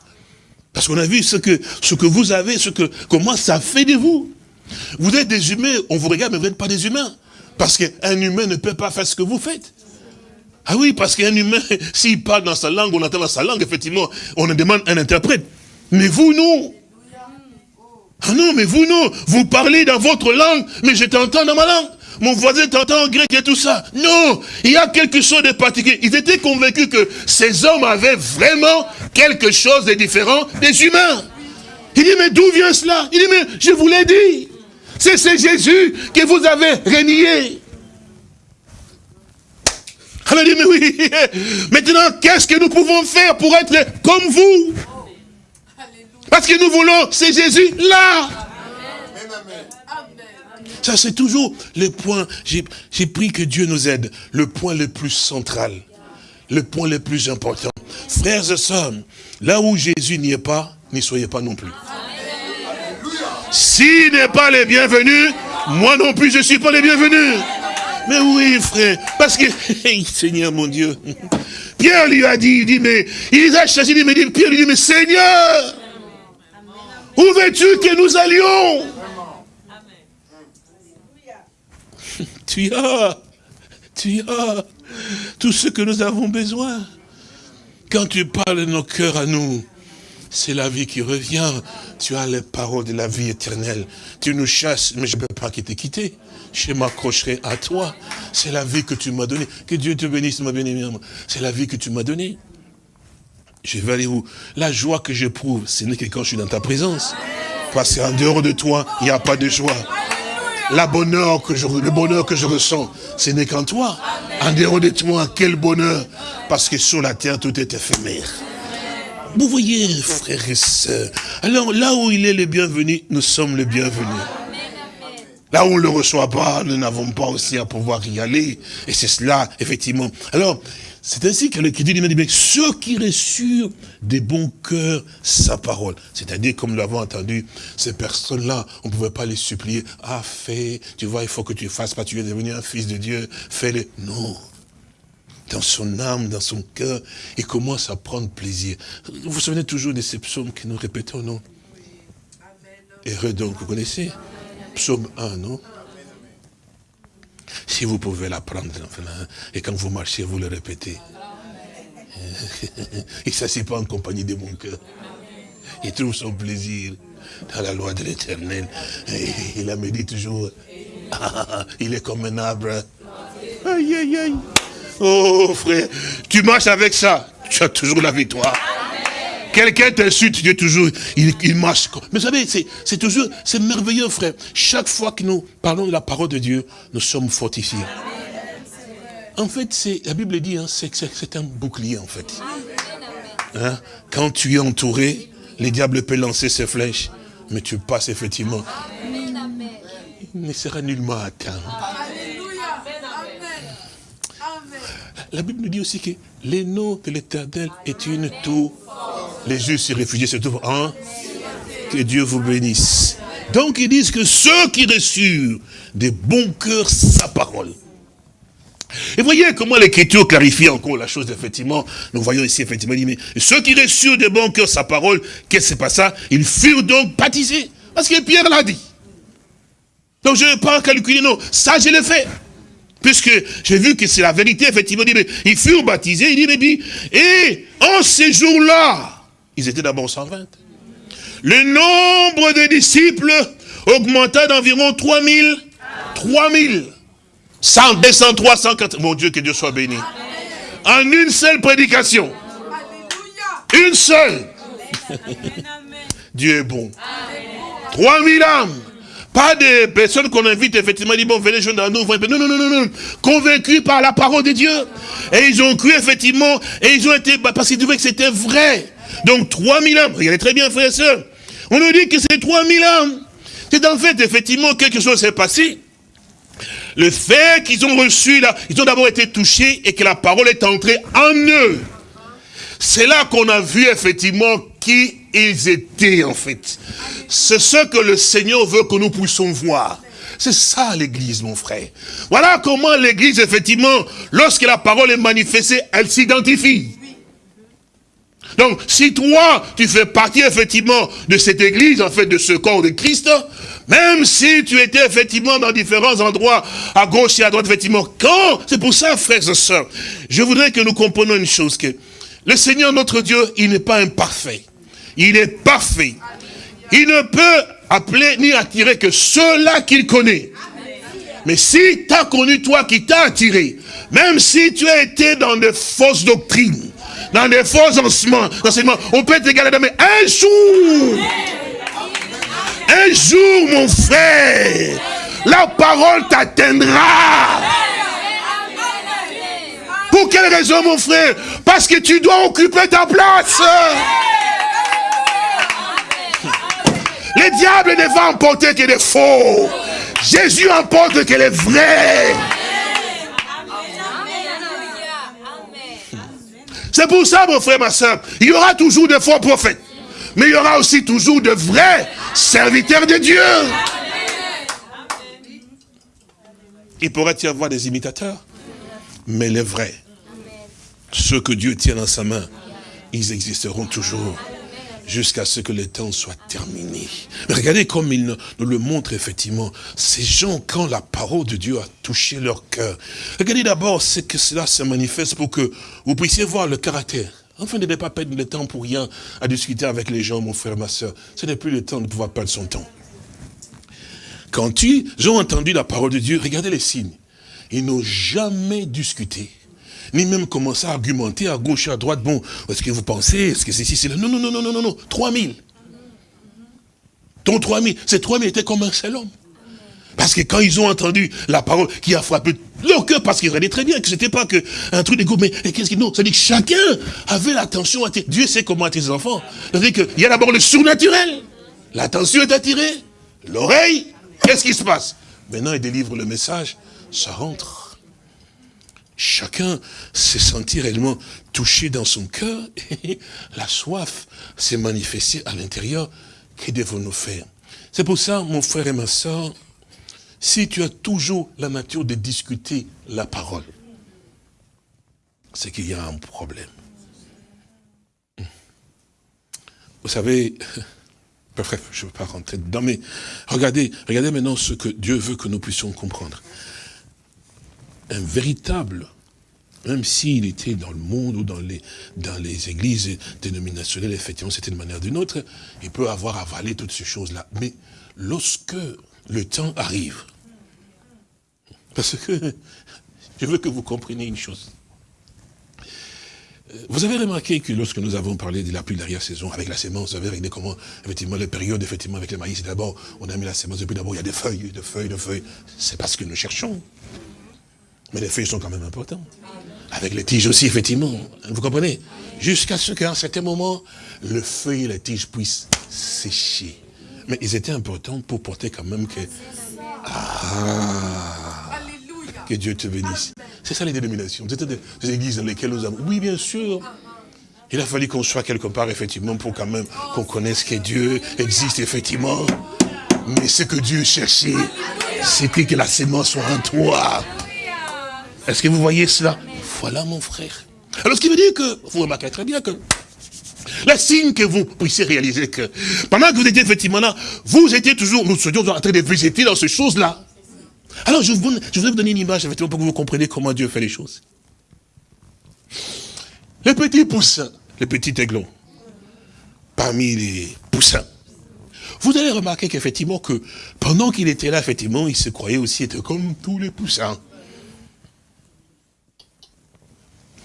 Parce qu'on a vu ce que, ce que vous avez, ce que, comment ça fait de vous? Vous êtes des humains, on vous regarde, mais vous n'êtes pas des humains. Parce qu'un humain ne peut pas faire ce que vous faites. Ah oui, parce qu'un humain, s'il parle dans sa langue, on entend dans sa langue, effectivement, on demande un interprète. Mais vous, non. Ah non, mais vous, non. Vous parlez dans votre langue, mais je t'entends dans ma langue. Mon voisin t'entend en grec et tout ça. Non, il y a quelque chose de particulier. Ils étaient convaincus que ces hommes avaient vraiment quelque chose de différent des humains. Il dit, mais d'où vient cela? Il dit, mais je vous l'ai dit. C'est ce Jésus que vous avez renié. Alors oui, maintenant, qu'est-ce que nous pouvons faire pour être comme vous? Parce que nous voulons, c'est Jésus là. Ça, c'est toujours le point, j'ai pris que Dieu nous aide, le point le plus central, le point le plus important. Frères et sœurs, là où Jésus n'y est pas, n'y soyez pas non plus. S'il n'est pas les bienvenus, moi non plus je ne suis pas les bienvenus. Mais oui, frère, parce que, Seigneur mon Dieu, Pierre lui a dit, il dit, mais, il a chassé, il dit, Pierre lui dit, mais Seigneur, où veux-tu que nous allions? Tu as, tu as tout ce que nous avons besoin. Quand tu parles de nos cœurs à nous, c'est la vie qui revient. Tu as les paroles de la vie éternelle. Tu nous chasses, mais je ne peux pas te quitter. Je m'accrocherai à toi. C'est la vie que tu m'as donnée. Que Dieu te bénisse, ma bien C'est la vie que tu m'as donnée. Je vais aller où? La joie que j'éprouve, ce n'est que quand je suis dans ta présence. Parce qu'en dehors de toi, il n'y a pas de joie. Le bonheur que je ressens, ce n'est qu'en toi. En dehors de toi, quel bonheur. Parce que sur la terre, tout est éphémère. Vous voyez, frères et sœurs, alors là où il est le bienvenu, nous sommes les bienvenus. Là où on ne le reçoit pas, nous n'avons pas aussi à pouvoir y aller. Et c'est cela, effectivement. Alors, c'est ainsi que le dit, ceux qui reçurent des bons cœurs sa parole. C'est-à-dire, comme nous l'avons entendu, ces personnes-là, on ne pouvait pas les supplier. Ah, fais, tu vois, il faut que tu fasses, pas tu es devenu un fils de Dieu, fais-le. Non dans son âme, dans son cœur, et commence à prendre plaisir. Vous vous souvenez toujours de ces psaumes que nous répétons, non? Heureux donc, vous connaissez? Psaume 1, non? Si vous pouvez l'apprendre, et quand vous marchez, vous le répétez. Il ne s'assied pas en compagnie de mon cœur. Il trouve son plaisir dans la loi de l'éternel. Il a dit toujours, il est comme un arbre. Aïe, aïe, aïe. Oh frère, tu marches avec ça, tu as toujours la victoire. Quelqu'un t'insulte, Dieu toujours, il, marche. Mais vous savez, c'est toujours, c'est merveilleux frère. Chaque fois que nous parlons de la parole de Dieu, nous sommes fortifiés. En fait, c'est la Bible dit, hein, c'est un bouclier en fait. Hein? Quand tu es entouré, les diables peuvent lancer ses flèches, mais tu passes effectivement. Il ne sera nullement atteint. La Bible nous dit aussi que les noms de l'éternel est une tour. Les justes s'y réfugient, se trouvent en Que Dieu vous bénisse. Donc ils disent que ceux qui reçurent des bons cœurs sa parole. Et voyez comment l'écriture clarifie encore la chose, effectivement. Nous voyons ici, effectivement, mais ceux qui reçurent des bons cœurs sa parole, qu'est-ce que c'est pas ça Ils furent donc baptisés. Parce que Pierre l'a dit. Donc je ne vais pas calculer, non. Ça, je l'ai fait. Puisque j'ai vu que c'est la vérité, effectivement, il dit, mais ils furent baptisés, il dit, mais et en ces jours-là, ils étaient d'abord 120. Le nombre de disciples augmenta d'environ 3000, 3000, 100, 200, 300, mon Dieu, que Dieu soit béni. En une seule prédication. Une seule. Dieu est bon. 3000 âmes. Pas des personnes qu'on invite, effectivement, dit, bon, venez joindre à nous. Non, non, non, non, non. Convaincus par la parole de Dieu. Et ils ont cru, effectivement, et ils ont été, bah, parce qu'ils trouvaient que c'était vrai. Donc, 3000 âmes. Regardez très bien, frères et sœurs. On nous dit que c'est 3000 âmes. C'est en fait, effectivement, quelque chose s'est passé. Le fait qu'ils ont reçu, là, ils ont d'abord été touchés et que la parole est entrée en eux. C'est là qu'on a vu, effectivement, qui ils étaient en fait. C'est ce que le Seigneur veut que nous puissions voir. C'est ça l'église, mon frère. Voilà comment l'église, effectivement, lorsque la parole est manifestée, elle s'identifie. Donc, si toi, tu fais partie, effectivement, de cette église, en fait, de ce corps de Christ, même si tu étais, effectivement, dans différents endroits, à gauche et à droite, effectivement, quand, c'est pour ça, frères et sœurs, je voudrais que nous comprenions une chose, que le Seigneur, notre Dieu, il n'est pas imparfait. Il est parfait. Il ne peut appeler ni attirer que ceux-là qu'il connaît. Mais si tu as connu toi qui t'a attiré, même si tu as été dans des fausses doctrines, dans des faux enseignements, on peut t'égaler, mais un jour, un jour, mon frère, la parole t'atteindra. Pour quelle raison, mon frère? Parce que tu dois occuper ta place. Le diable ne va emporter que des faux. Jésus emporte qu'elle est vraie. C'est pour ça, mon frère, ma soeur, il y aura toujours de faux prophètes. Mais il y aura aussi toujours de vrais serviteurs de Dieu. Il pourrait y avoir des imitateurs, mais les vrais, ceux que Dieu tient dans sa main, ils existeront toujours jusqu'à ce que le temps soit terminé. Mais regardez comme il nous le montre effectivement. Ces gens, quand la parole de Dieu a touché leur cœur, regardez d'abord ce que cela se manifeste pour que vous puissiez voir le caractère. Enfin, ne pas perdre le temps pour rien à discuter avec les gens, mon frère, ma soeur. Ce n'est plus le temps de pouvoir perdre son temps. Quand ils ont entendu la parole de Dieu, regardez les signes. Ils n'ont jamais discuté ni même commencer à argumenter à gauche à droite. Bon, est-ce que vous pensez, est-ce que c'est ici, c'est là Non, non, non, non, non, non, non, 3000. Ton 3000, ces 3000 étaient comme un seul homme. Parce que quand ils ont entendu la parole qui a frappé leur cœur, parce qu'ils regardaient très bien que c'était pas que un truc d'égo, mais qu'est-ce qu'ils non, c'est-à-dire que chacun avait l'attention attirée. Dieu sait comment attirer ses enfants. C'est-à-dire qu'il y a d'abord le surnaturel. L'attention est attirée. L'oreille, qu'est-ce qui se passe? Maintenant, il délivre le message, ça rentre. Chacun s'est senti réellement touché dans son cœur et la soif s'est manifestée à l'intérieur. Que devons-nous faire? C'est pour ça, mon frère et ma soeur, si tu as toujours la nature de discuter la parole, c'est qu'il y a un problème. Vous savez, je ne veux pas rentrer dedans, mais regardez, regardez maintenant ce que Dieu veut que nous puissions comprendre un véritable, même s'il était dans le monde ou dans les, dans les églises dénominationnelles, effectivement, c'était une manière d'une autre, il peut avoir avalé toutes ces choses-là. Mais lorsque le temps arrive, parce que je veux que vous compreniez une chose. Vous avez remarqué que lorsque nous avons parlé de la pluie derrière saison avec la sémence, vous avez regardé comment, effectivement, les périodes, effectivement, avec le maïs, d'abord, on a mis la sémence, et puis d'abord, il y a des feuilles, de feuilles, de feuilles. C'est parce que nous cherchons. Mais les feuilles sont quand même importantes. Avec les tiges aussi, effectivement. Vous comprenez? Jusqu'à ce qu'à un certain moment, le feuille et la tige puissent sécher. Mais ils étaient importants pour porter quand même que... Ah Que Dieu te bénisse. C'est ça les dénominations. C'était des églises dans lesquelles nous avons... Oui, bien sûr. Il a fallu qu'on soit quelque part, effectivement, pour quand même qu'on connaisse que Dieu existe, effectivement. Mais ce que Dieu cherchait, c'était que la sémence soit en toi. Est-ce que vous voyez cela? Voilà mon frère. Alors ce qui veut dire que, vous remarquez très bien que, le signe que vous puissiez réaliser que, pendant que vous étiez effectivement là, vous étiez toujours, nous étions en train de visiter dans ces choses-là. Alors je, vous, je vous donner une image, effectivement, pour que vous compreniez comment Dieu fait les choses. Les petits poussins, les petits aiglons, parmi les poussins, vous allez remarquer qu'effectivement que pendant qu'il était là, effectivement, il se croyait aussi être comme tous les poussins.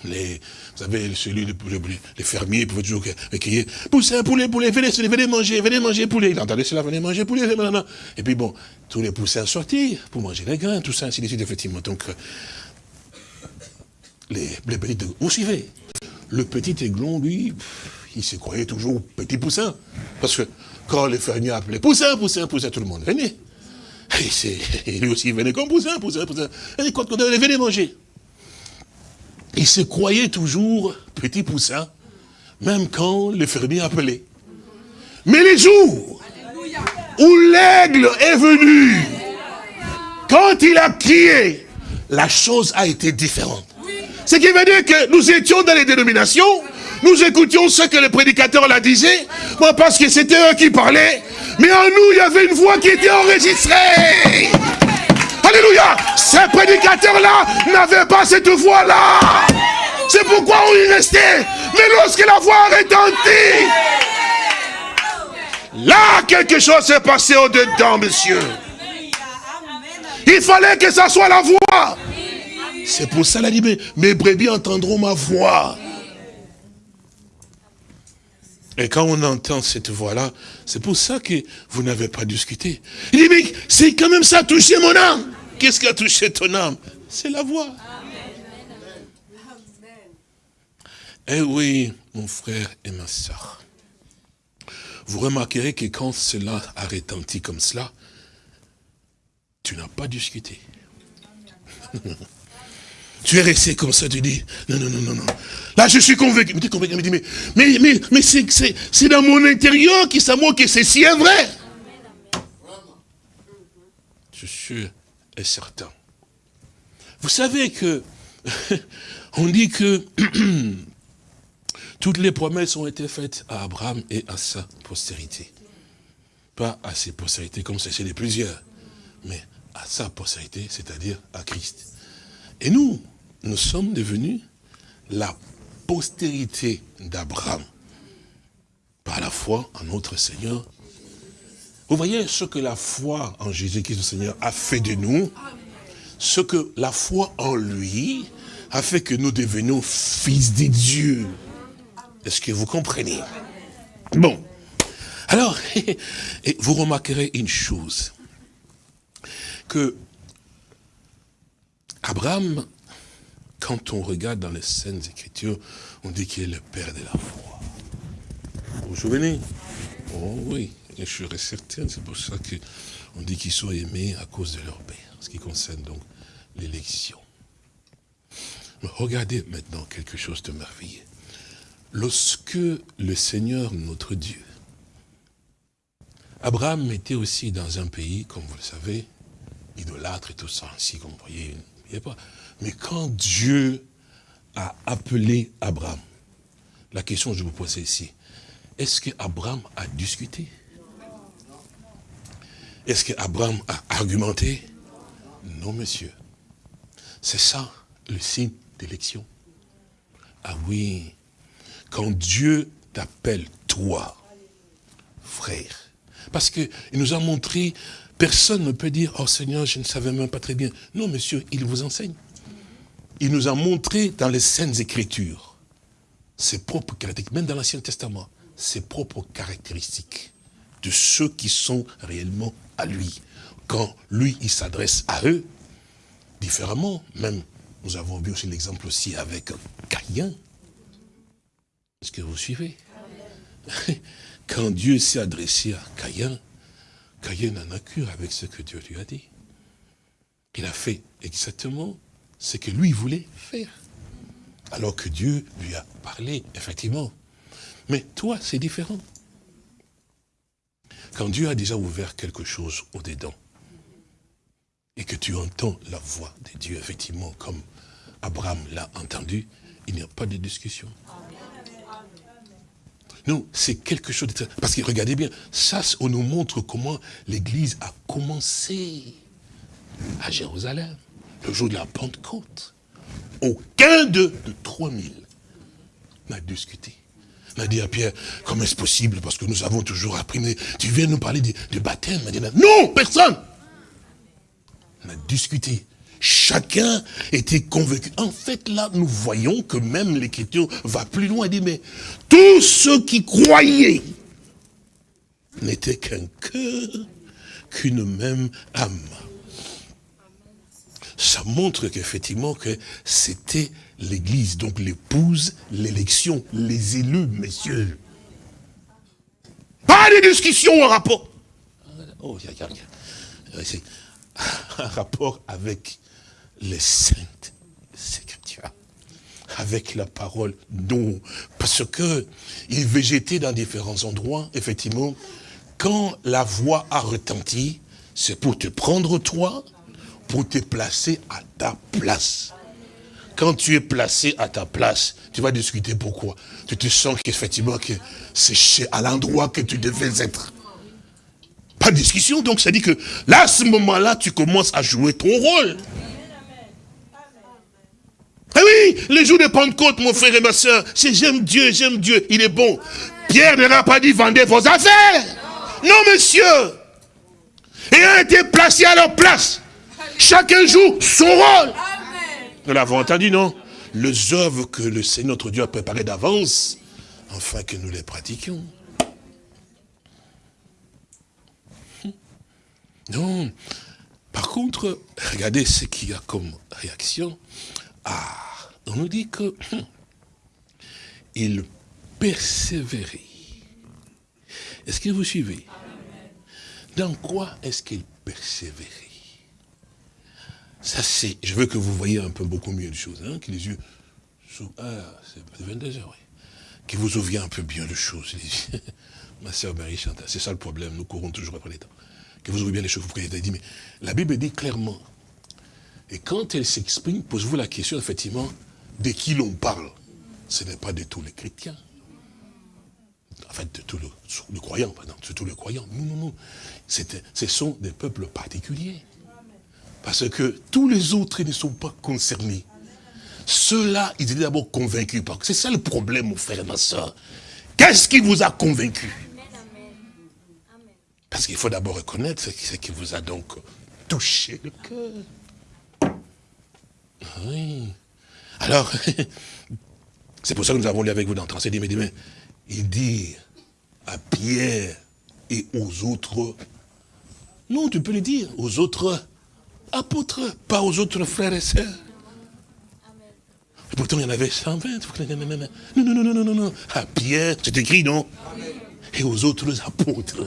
Les, vous savez, celui, les fermiers pouvaient toujours crier, poussin, poulet, poulet, venez, venez manger, venez manger poulet. Il entendait cela, venez manger poulet, venez, Et puis bon, tous les poussins sortis pour manger les grains, tout ça, ainsi de suite, effectivement. Donc, euh, les, les petits, vous suivez. Le petit aiglon, lui, il se croyait toujours petit poussin. Parce que quand les fermiers appelaient poussin, poussin, poussin, tout le monde venait. Et, lui aussi, il venait comme poussin, poussin, poussin. Et quand venez manger. Il se croyait toujours petit poussin, même quand le fermier appelait. Mais les jours où l'aigle est venu, quand il a crié, la chose a été différente. Ce qui veut dire que nous étions dans les dénominations, nous écoutions ce que le prédicateur la disait, moi parce que c'était eux qui parlaient, mais en nous il y avait une voix qui était enregistrée. Alléluia. Ces prédicateurs-là n'avaient pas cette voix-là. C'est pourquoi on y restait. Mais lorsque la voix a retenti, là, quelque chose s'est passé au-dedans, monsieur. Il fallait que ça soit la voix. C'est pour ça, qu'il a dit, mes brebis entendront ma voix. Et quand on entend cette voix-là, c'est pour ça que vous n'avez pas discuté. Il dit, mais c'est quand même ça touché mon âme. Qu'est-ce qui a touché ton âme? C'est la voix. Eh oui, mon frère et ma soeur. Vous remarquerez que quand cela a retenti comme cela, tu n'as pas discuté. tu es resté comme ça, tu dis, non, non, non, non, non. Là, je suis convaincu. Mais tu es convaincu, mais, mais, mais, mais c'est dans mon intérieur qui s'amour que c'est si vrai. Je suis sûr et certain. Vous savez que, on dit que toutes les promesses ont été faites à Abraham et à sa postérité. Pas à ses postérités comme c'est chez les plusieurs, mais à sa postérité, c'est-à-dire à Christ. Et nous, nous sommes devenus la postérité d'Abraham par la foi en notre Seigneur. Vous voyez ce que la foi en Jésus-Christ, le Seigneur, a fait de nous, ce que la foi en lui a fait que nous devenions fils de Dieu. Est-ce que vous comprenez? Bon. Alors, vous remarquerez une chose, que Abraham, quand on regarde dans les scènes Écritures, on dit qu'il est le père de la foi. Vous vous souvenez? Oh oui, je suis certain, c'est pour ça qu'on dit qu'ils sont aimés à cause de leur père, ce qui concerne donc l'élection. Regardez maintenant quelque chose de merveilleux. Lorsque le Seigneur, notre Dieu, Abraham était aussi dans un pays, comme vous le savez, idolâtre et tout ça, ainsi comme vous voyez, il pas. Mais quand Dieu a appelé Abraham, la question que je vous pose ici, est-ce qu'Abraham a discuté? Est-ce qu'Abraham a argumenté? Non, monsieur. C'est ça le signe d'élection. Ah oui, quand Dieu t'appelle toi, frère, parce qu'il nous a montré Personne ne peut dire, oh Seigneur, je ne savais même pas très bien. Non, monsieur, il vous enseigne. Il nous a montré dans les Saintes Écritures ses propres caractéristiques, même dans l'Ancien Testament, ses propres caractéristiques de ceux qui sont réellement à lui. Quand lui, il s'adresse à eux, différemment, même, nous avons vu aussi l'exemple aussi avec Caïn. Est-ce que vous suivez? Quand Dieu s'est adressé à Caïn, Caïn n'en a cure avec ce que Dieu lui a dit. Il a fait exactement ce que lui voulait faire. Alors que Dieu lui a parlé, effectivement. Mais toi, c'est différent. Quand Dieu a déjà ouvert quelque chose au-dedans, et que tu entends la voix de Dieu, effectivement, comme Abraham l'a entendu, il n'y a pas de discussion. Non, c'est quelque chose de Parce que regardez bien, ça, on nous montre comment l'Église a commencé à Jérusalem, le jour de la Pentecôte. Aucun de 3000 n'a discuté. N'a dit à Pierre, comment est-ce possible Parce que nous avons toujours appris, mais tu viens nous parler de, baptême. non, personne n'a discuté. Chacun était convaincu. En fait, là, nous voyons que même l'Écriture va plus loin. Elle dit, mais tous ceux qui croyaient n'étaient qu'un cœur, qu'une même âme. Ça montre qu'effectivement que c'était l'église, donc l'épouse, l'élection, les élus, messieurs. Pas de discussion en rapport. Oh, y a, un rapport avec les saintes écritures avec la parole non parce que il végétait dans différents endroits effectivement quand la voix a retenti c'est pour te prendre toi pour te placer à ta place quand tu es placé à ta place, tu vas discuter pourquoi. Tu te sens qu'effectivement que c'est à l'endroit que tu devais être. Pas de discussion, donc ça dit que là, à ce moment-là, tu commences à jouer ton rôle. Ah oui, le jour de Pentecôte, mon frère et ma soeur, c'est j'aime Dieu, j'aime Dieu, il est bon. Pierre n'a pas dit vendez vos affaires. Non, monsieur. Et a été placé à leur place. Chacun joue son rôle. Nous l'avons entendu, non? Les œuvres que le Seigneur notre Dieu a préparées d'avance, afin que nous les pratiquions. Non. Par contre, regardez ce qu'il y a comme réaction. Ah, on nous dit que il persévérait. Est-ce que vous suivez? Dans quoi est-ce qu'il persévérait Ça, c'est, je veux que vous voyez un peu beaucoup mieux les choses, hein, que les yeux, ah, c'est 22 heures, oui. Que vous ouvriez un peu bien les choses. Ma soeur Marie Chantal, c'est ça le problème, nous courons toujours après les temps. Que vous ouvrez bien les choses, vous priez, dit, mais la Bible dit clairement, et quand elle s'exprime, posez-vous la question, effectivement, de qui l'on parle. Ce n'est pas de tous les chrétiens. En fait, de tous les, croyants, pardon, de tous les croyants. Non, non, non. Ce sont des peuples particuliers. Parce que tous les autres ne sont pas concernés. Ceux-là, ils étaient d'abord convaincus. C'est ça le problème, mon frère et ma soeur. Qu'est-ce qui vous a convaincu? Parce qu'il faut d'abord reconnaître ce qui vous a donc touché le cœur. Oui. Alors, c'est pour ça que nous avons lu avec vous dans 37 mais il dit à Pierre et aux autres, non, tu peux le dire, aux autres apôtres, pas aux autres frères et sœurs. Et pourtant, il y en avait 120. Non, non, non, non, non, non. À Pierre, c'est écrit, non? Et aux autres apôtres.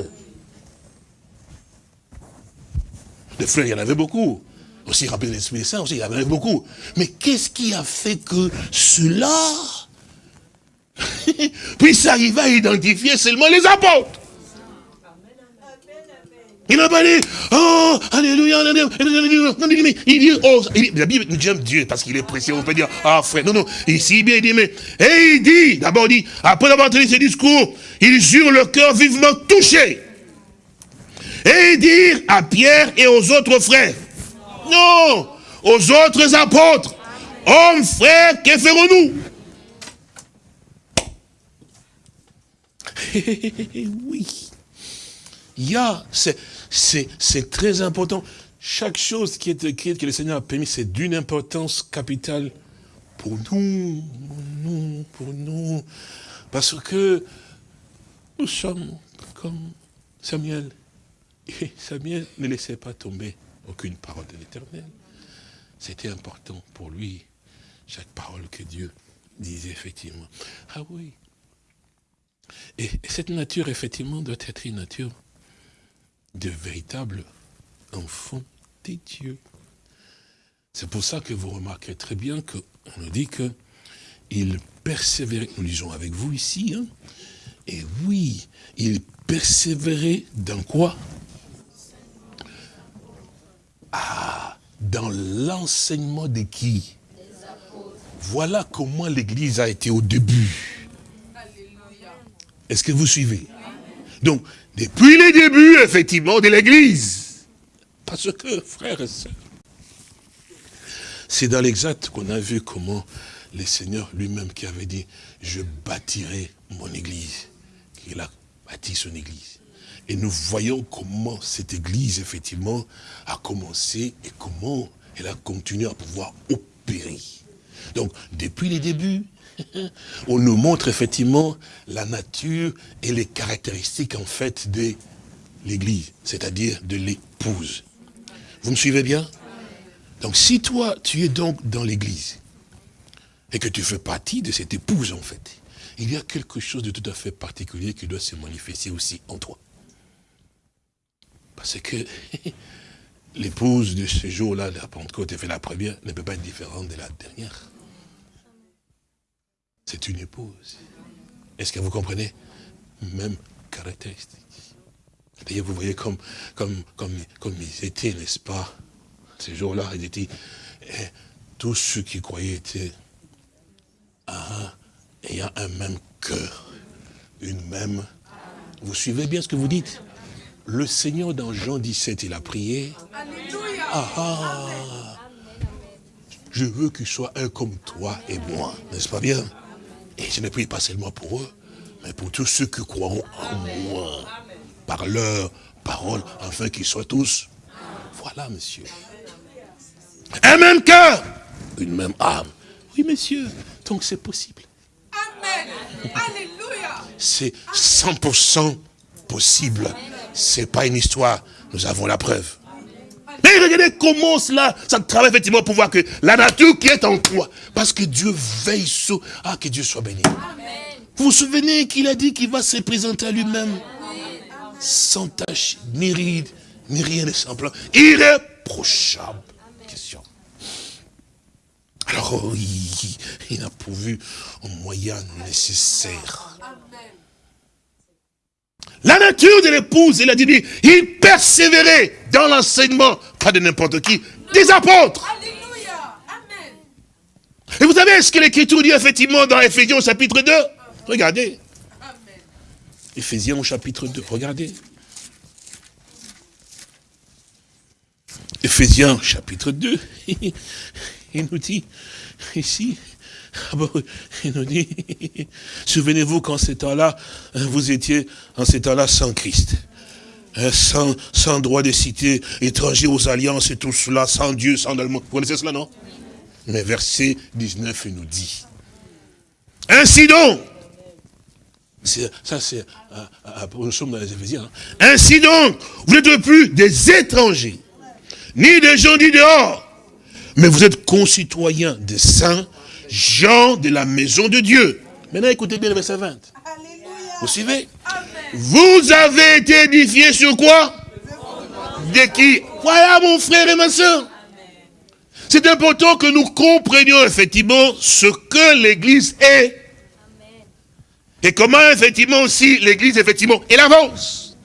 Les frères, il y en avait beaucoup. Aussi, rappelez l'Esprit Saint, aussi, il y en avait beaucoup. Mais qu'est-ce qui a fait que cela puisse arriver à identifier seulement les apôtres? Il n'a pas dit, oh, alléluia, il dit, oh, la Bible nous dit Dieu parce qu'il est précieux, on peut dire, ah frère, non, non, ici bien, il dit, mais, et il dit, d'abord il dit, après avoir entendu ce discours, il jure le cœur vivement touché. Et il dit à Pierre et aux autres frères, non, aux autres apôtres, hommes, frères, que ferons-nous? Oui. Il y a, c'est très important. Chaque chose qui est écrite, que le Seigneur a permis, c'est d'une importance capitale pour nous, pour nous, pour nous. Parce que nous sommes comme Samuel. Et Samuel ne laissait pas tomber aucune parole de l'éternel. C'était important pour lui, chaque parole que Dieu disait effectivement. Ah oui. Et cette nature, effectivement, doit être une nature de véritables enfants des dieux. C'est pour ça que vous remarquez très bien qu'on nous dit que il persévérait, nous lisons avec vous ici, hein, et oui, il persévérait dans quoi? Ah, dans l'enseignement de qui? Voilà comment l'Église a été au début. Est-ce que vous suivez? Donc, depuis les débuts, effectivement, de l'Église. Parce que, frères et sœurs, c'est dans l'exact qu'on a vu comment le Seigneur lui-même qui avait dit, je bâtirai mon Église. Il a bâti son Église. Et nous voyons comment cette Église, effectivement, a commencé et comment elle a continué à pouvoir opérer. Donc, depuis les débuts, on nous montre effectivement la nature et les caractéristiques en fait de l'église, c'est-à-dire de l'épouse. Vous me suivez bien? Donc si toi, tu es donc dans l'église, et que tu fais partie de cette épouse en fait, il y a quelque chose de tout à fait particulier qui doit se manifester aussi en toi. Parce que l'épouse de ce jour-là, la Pentecôte, fait la première, ne peut pas être différente de la dernière. C'est une épouse. Est-ce que vous comprenez? Même caractéristique. D'ailleurs, vous voyez comme, comme, comme, comme ils étaient, n'est-ce pas? Ces jours-là, ils étaient... Eh, tous ceux qui croyaient étaient un, ayant un même cœur, une même... Vous suivez bien ce que vous dites? Le Seigneur, dans Jean 17, il a prié. Ah, ah, je veux qu'il soit un comme toi et moi, n'est-ce pas bien? Et je ne prie pas seulement pour eux, mais pour tous ceux qui croiront en moi, par leur parole, afin qu'ils soient tous. Voilà, monsieur. Un même cœur, une même âme. Oui, monsieur. Donc c'est possible. Amen. Alléluia. C'est 100% possible. C'est pas une histoire. Nous avons la preuve. Mais regardez comment cela, ça travaille effectivement pour voir que la nature qui est en toi, parce que Dieu veille sur... Ah, que Dieu soit béni. Vous vous souvenez qu'il a dit qu'il va se présenter à lui-même sans tache, ni ride, ni rien de semblant. Irréprochable. Question. Alors, oh, il, a pourvu un moyen nécessaire. La nature de l'épouse, il a dit, il persévérait dans l'enseignement, pas de n'importe qui, des apôtres. Et vous savez ce que l'Écriture dit effectivement dans Ephésiens au chapitre 2 Regardez. Éphésiens au chapitre 2, regardez. Éphésiens chapitre 2, il nous dit ici, il nous dit, souvenez-vous qu'en ces temps-là, hein, vous étiez en ces temps-là sans Christ. Hein, sans, droit de cité, étranger aux alliances et tout cela, sans Dieu, sans allemand. Vous connaissez cela, non? Mais verset 19, il nous dit, ainsi donc, ça c'est, nous sommes dans les Éphésiens, hein. ainsi donc, vous n'êtes plus des étrangers, ni des gens du dehors, mais vous êtes concitoyens des saints, gens de la maison de Dieu. Maintenant, écoutez bien le verset 20. Vous suivez? Vous avez été édifiés sur quoi? De qui? Voilà mon frère et ma soeur. C'est important que nous comprenions effectivement ce que l'Église est. Et comment effectivement aussi l'Église effectivement elle avance.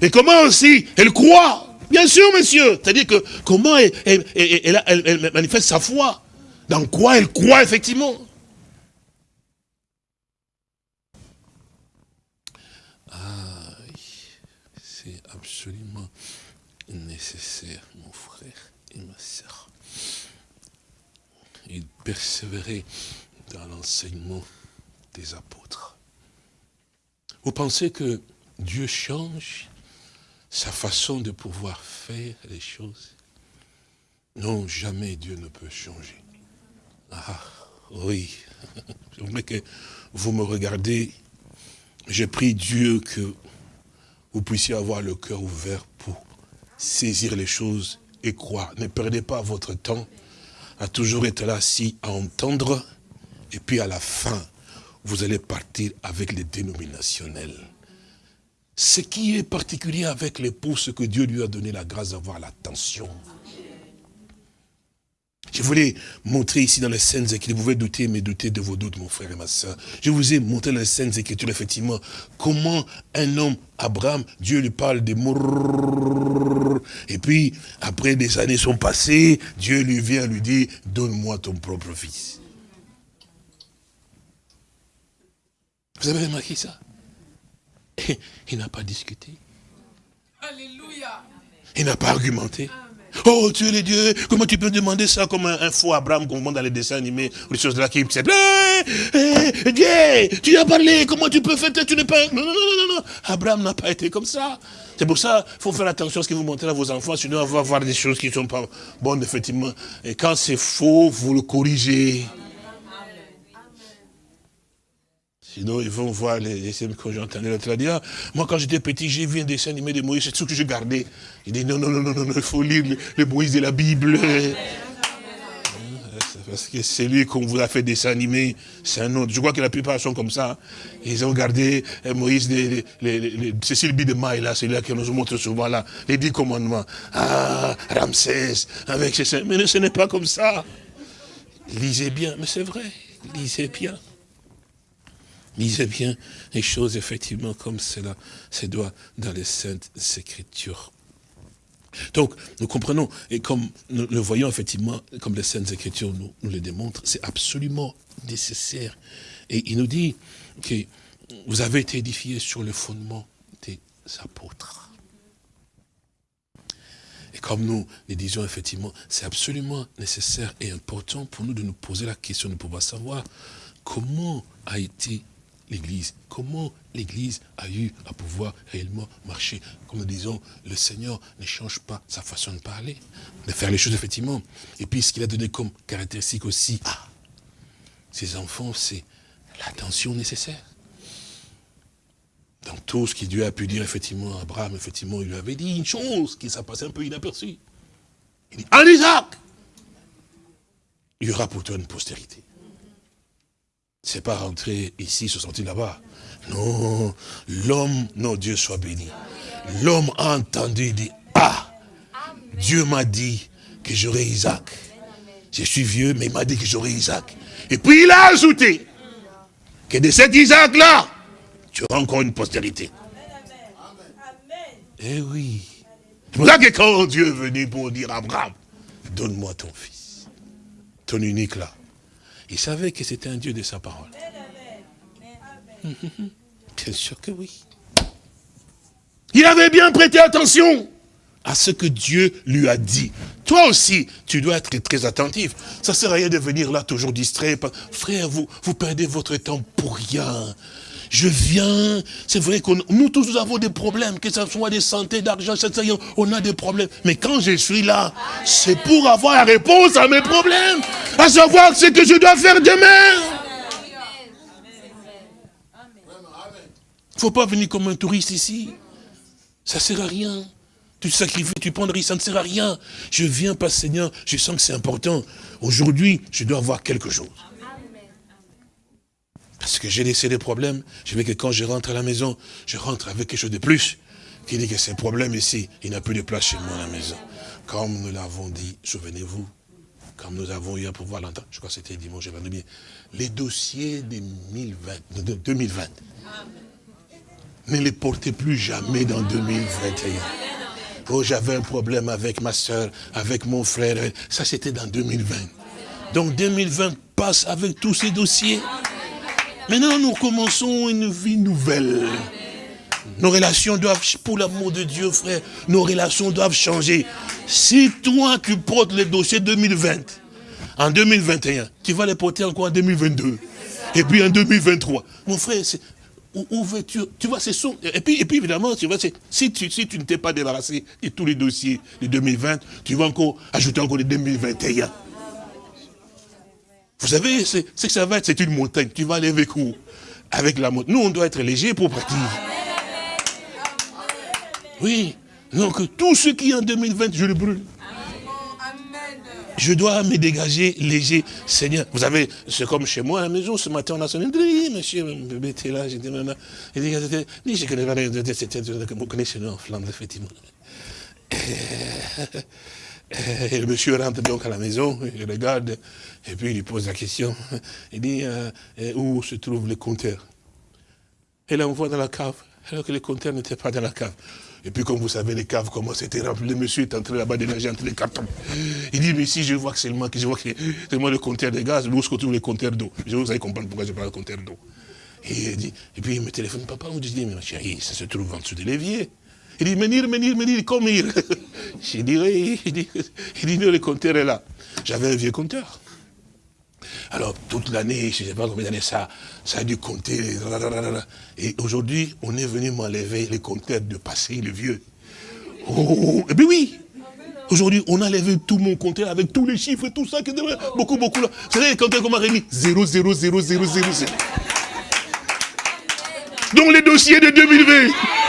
Et comment aussi elle croit. Bien sûr, monsieur. C'est-à-dire que comment elle, manifeste sa foi. Dans quoi elle croit effectivement. Ah, c'est absolument nécessaire, mon frère et ma soeur. Il persévérait dans l'enseignement des apôtres. Vous pensez que Dieu change sa façon de pouvoir faire les choses? Non, jamais Dieu ne peut changer. Ah, oui. Je voudrais que vous me regardez. Je prie Dieu que vous puissiez avoir le cœur ouvert pour saisir les choses et croire. Ne perdez pas votre temps à toujours être là, si, à entendre, et puis à la fin, vous allez partir avec les dénominationnels. Ce qui est particulier avec l'époux, c'est que Dieu lui a donné la grâce d'avoir l'attention. Je voulais montrer ici dans les scènes écritures, vous pouvez douter, mais douter de vos doutes, mon frère et ma soeur. Je vous ai montré dans les scènes écritures, effectivement, comment un homme, Abraham, Dieu lui parle des mots, et puis, après des années sont passées, Dieu lui vient lui dire, donne-moi ton propre fils. Vous avez remarqué ça? Il n'a pas discuté. Alléluia. Il n'a pas argumenté. Oh, tu es le Dieu, comment tu peux demander ça comme un, faux Abraham qu'on voit dans les dessins animés ou les choses de la qui c'est hey, Dieu, tu as parlé, comment tu peux faire, tu n'es pas... Non, non, non, non, non, Abraham n'a pas été comme ça. C'est pour ça qu'il faut faire attention à ce que vous montrez à vos enfants, sinon on va voir des choses qui ne sont pas bonnes, effectivement. Et quand c'est faux, vous le corrigez. Sinon, ils vont voir les, les que j'entendais l'autre dire, moi quand j'étais petit, j'ai vu un dessin animé de Moïse, c'est tout que je gardais. Il dit, non, non, non, non, non, il faut lire le, Moïse de la Bible. Parce que c'est lui qu'on vous a fait dessin animé, c'est un autre. Je crois que la plupart sont comme ça. Ils ont gardé euh, Moïse, les, les, Cécile Bidemaille, là, c'est là qu'on nous montre souvent, là, les dix commandements. Ah, Ramsès, avec ses... Mais ce n'est pas comme ça. Lisez bien, mais c'est vrai, lisez bien. Lisez bien les choses, effectivement, comme cela se doit dans les Saintes Écritures. Donc, nous comprenons, et comme nous le voyons effectivement, comme les Saintes Écritures nous, nous le démontrent, c'est absolument nécessaire. Et il nous dit que vous avez été édifiés sur le fondement des apôtres. Et comme nous le disons effectivement, c'est absolument nécessaire et important pour nous de nous poser la question de pouvoir savoir comment a été l'Église. Comment l'Église a eu à pouvoir réellement marcher? Comme nous disons, le Seigneur ne change pas sa façon de parler, de faire les choses effectivement. Et puis ce qu'il a donné comme caractéristique aussi à ses enfants, c'est l'attention nécessaire. Dans tout ce que Dieu a pu dire effectivement à Abraham, effectivement, il lui avait dit une chose qui s'est passée un peu inaperçue. Il dit, en Isaac, il y aura pour toi une postérité. C'est pas rentrer ici, se sortir là-bas. Non, l'homme, non, Dieu soit béni. L'homme a entendu, il dit, ah, Dieu m'a dit que j'aurai Isaac. Je suis vieux, mais il m'a dit que j'aurai Isaac. Et puis il a ajouté que de cet Isaac-là, tu auras encore une postérité. Eh oui. C'est pour ça que quand Dieu est venu pour dire à Abraham, donne-moi ton fils, ton unique là. Il savait que c'était un Dieu de sa parole. Bien sûr que oui. Il avait bien prêté attention à ce que Dieu lui a dit. Toi aussi, tu dois être très attentif. Ça ne sert à rien de venir là toujours distrait. Frère, vous, vous perdez votre temps pour rien. Je viens, c'est vrai que nous tous nous avons des problèmes, que ce soit des santé, d'argent, on a des problèmes. Mais quand je suis là, c'est pour avoir la réponse à mes problèmes, à savoir ce que je dois faire demain. Il ne faut pas venir comme un touriste ici. Ça ne sert à rien. Tu sacrifies, tu prends le risque, ça ne sert à rien. Je viens pas, Seigneur, je sens que c'est important. Aujourd'hui, je dois avoir quelque chose. Parce que j'ai laissé des problèmes. Je veux que quand je rentre à la maison, je rentre avec quelque chose de plus. Qui dit que ces problèmes ici, il n'y a plus de place chez moi à la maison. Comme nous l'avons dit, souvenez-vous, comme nous avons eu à pouvoir l'entendre, je crois que c'était dimanche, j'avais bien, les dossiers de 2020, 2020 ne les portez plus jamais dans 2021. Oh, j'avais un problème avec ma soeur, avec mon frère. Ça, c'était dans 2020. Donc 2020 passe avec tous ces dossiers. Maintenant, nous commençons une vie nouvelle. Nos relations doivent, pour l'amour de Dieu, frère, nos relations doivent changer. Si toi, tu portes les dossiers 2020, en 2021, tu vas les porter encore en 2022. Et puis en 2023. Mon frère, où, veux-tu Tu vois, c'est son. Et puis, et puis évidemment, tu vois, si tu, si tu ne t'es pas débarrassé de tous les dossiers de 2020, tu vas encore ajouter encore les 2021. Vous savez, c'est que ça va être, c'est une montagne. Tu vas aller avec où? Avec la montagne. Nous, on doit être léger pour partir. Oui. Donc, tout ce qui est en 2020, je le brûle. Je dois me dégager léger. Seigneur, vous savez, c'est comme chez moi à la maison, ce matin, on a sonné, oui, monsieur, bébé était là, j'étais là. Il dit, je connais pas, c'était, vous connaissez en Flandre, effectivement. Et le monsieur rentre donc à la maison, il regarde, et puis il lui pose la question. Il dit, euh, où se trouve le compteur Et là, on voit dans la cave, alors que le compteur n'était pas dans la cave. Et puis, comme vous savez, les caves, comment c'était rempli. Le monsieur est entré là-bas dénager entre les cartons. Il dit, mais si je vois que le que je vois que le compteur de gaz, où se trouve les compteurs d'eau? Vous allez comprendre pourquoi je parle de compteur d'eau. Et puis il me téléphone, papa, on dit, mais ma chérie, ça se trouve en dessous de l'évier. Il dit, menir, menir, menir, comme il. Je dirais, il dit, il dit, le compteur est là. J'avais un vieux compteur. Alors, toute l'année, je ne sais pas combien d'années ça, ça a dû compter. Et aujourd'hui, on est venu m'enlever les compteurs de passé, le vieux. Oh, et puis oui Aujourd'hui, on a enlevé tout mon compteur avec tous les chiffres tout ça. Beaucoup, beaucoup là. Vous savez, les compteurs qu'on m'a remis 0, 0, 0, 0, 0, 0. Donc les dossiers de 2020.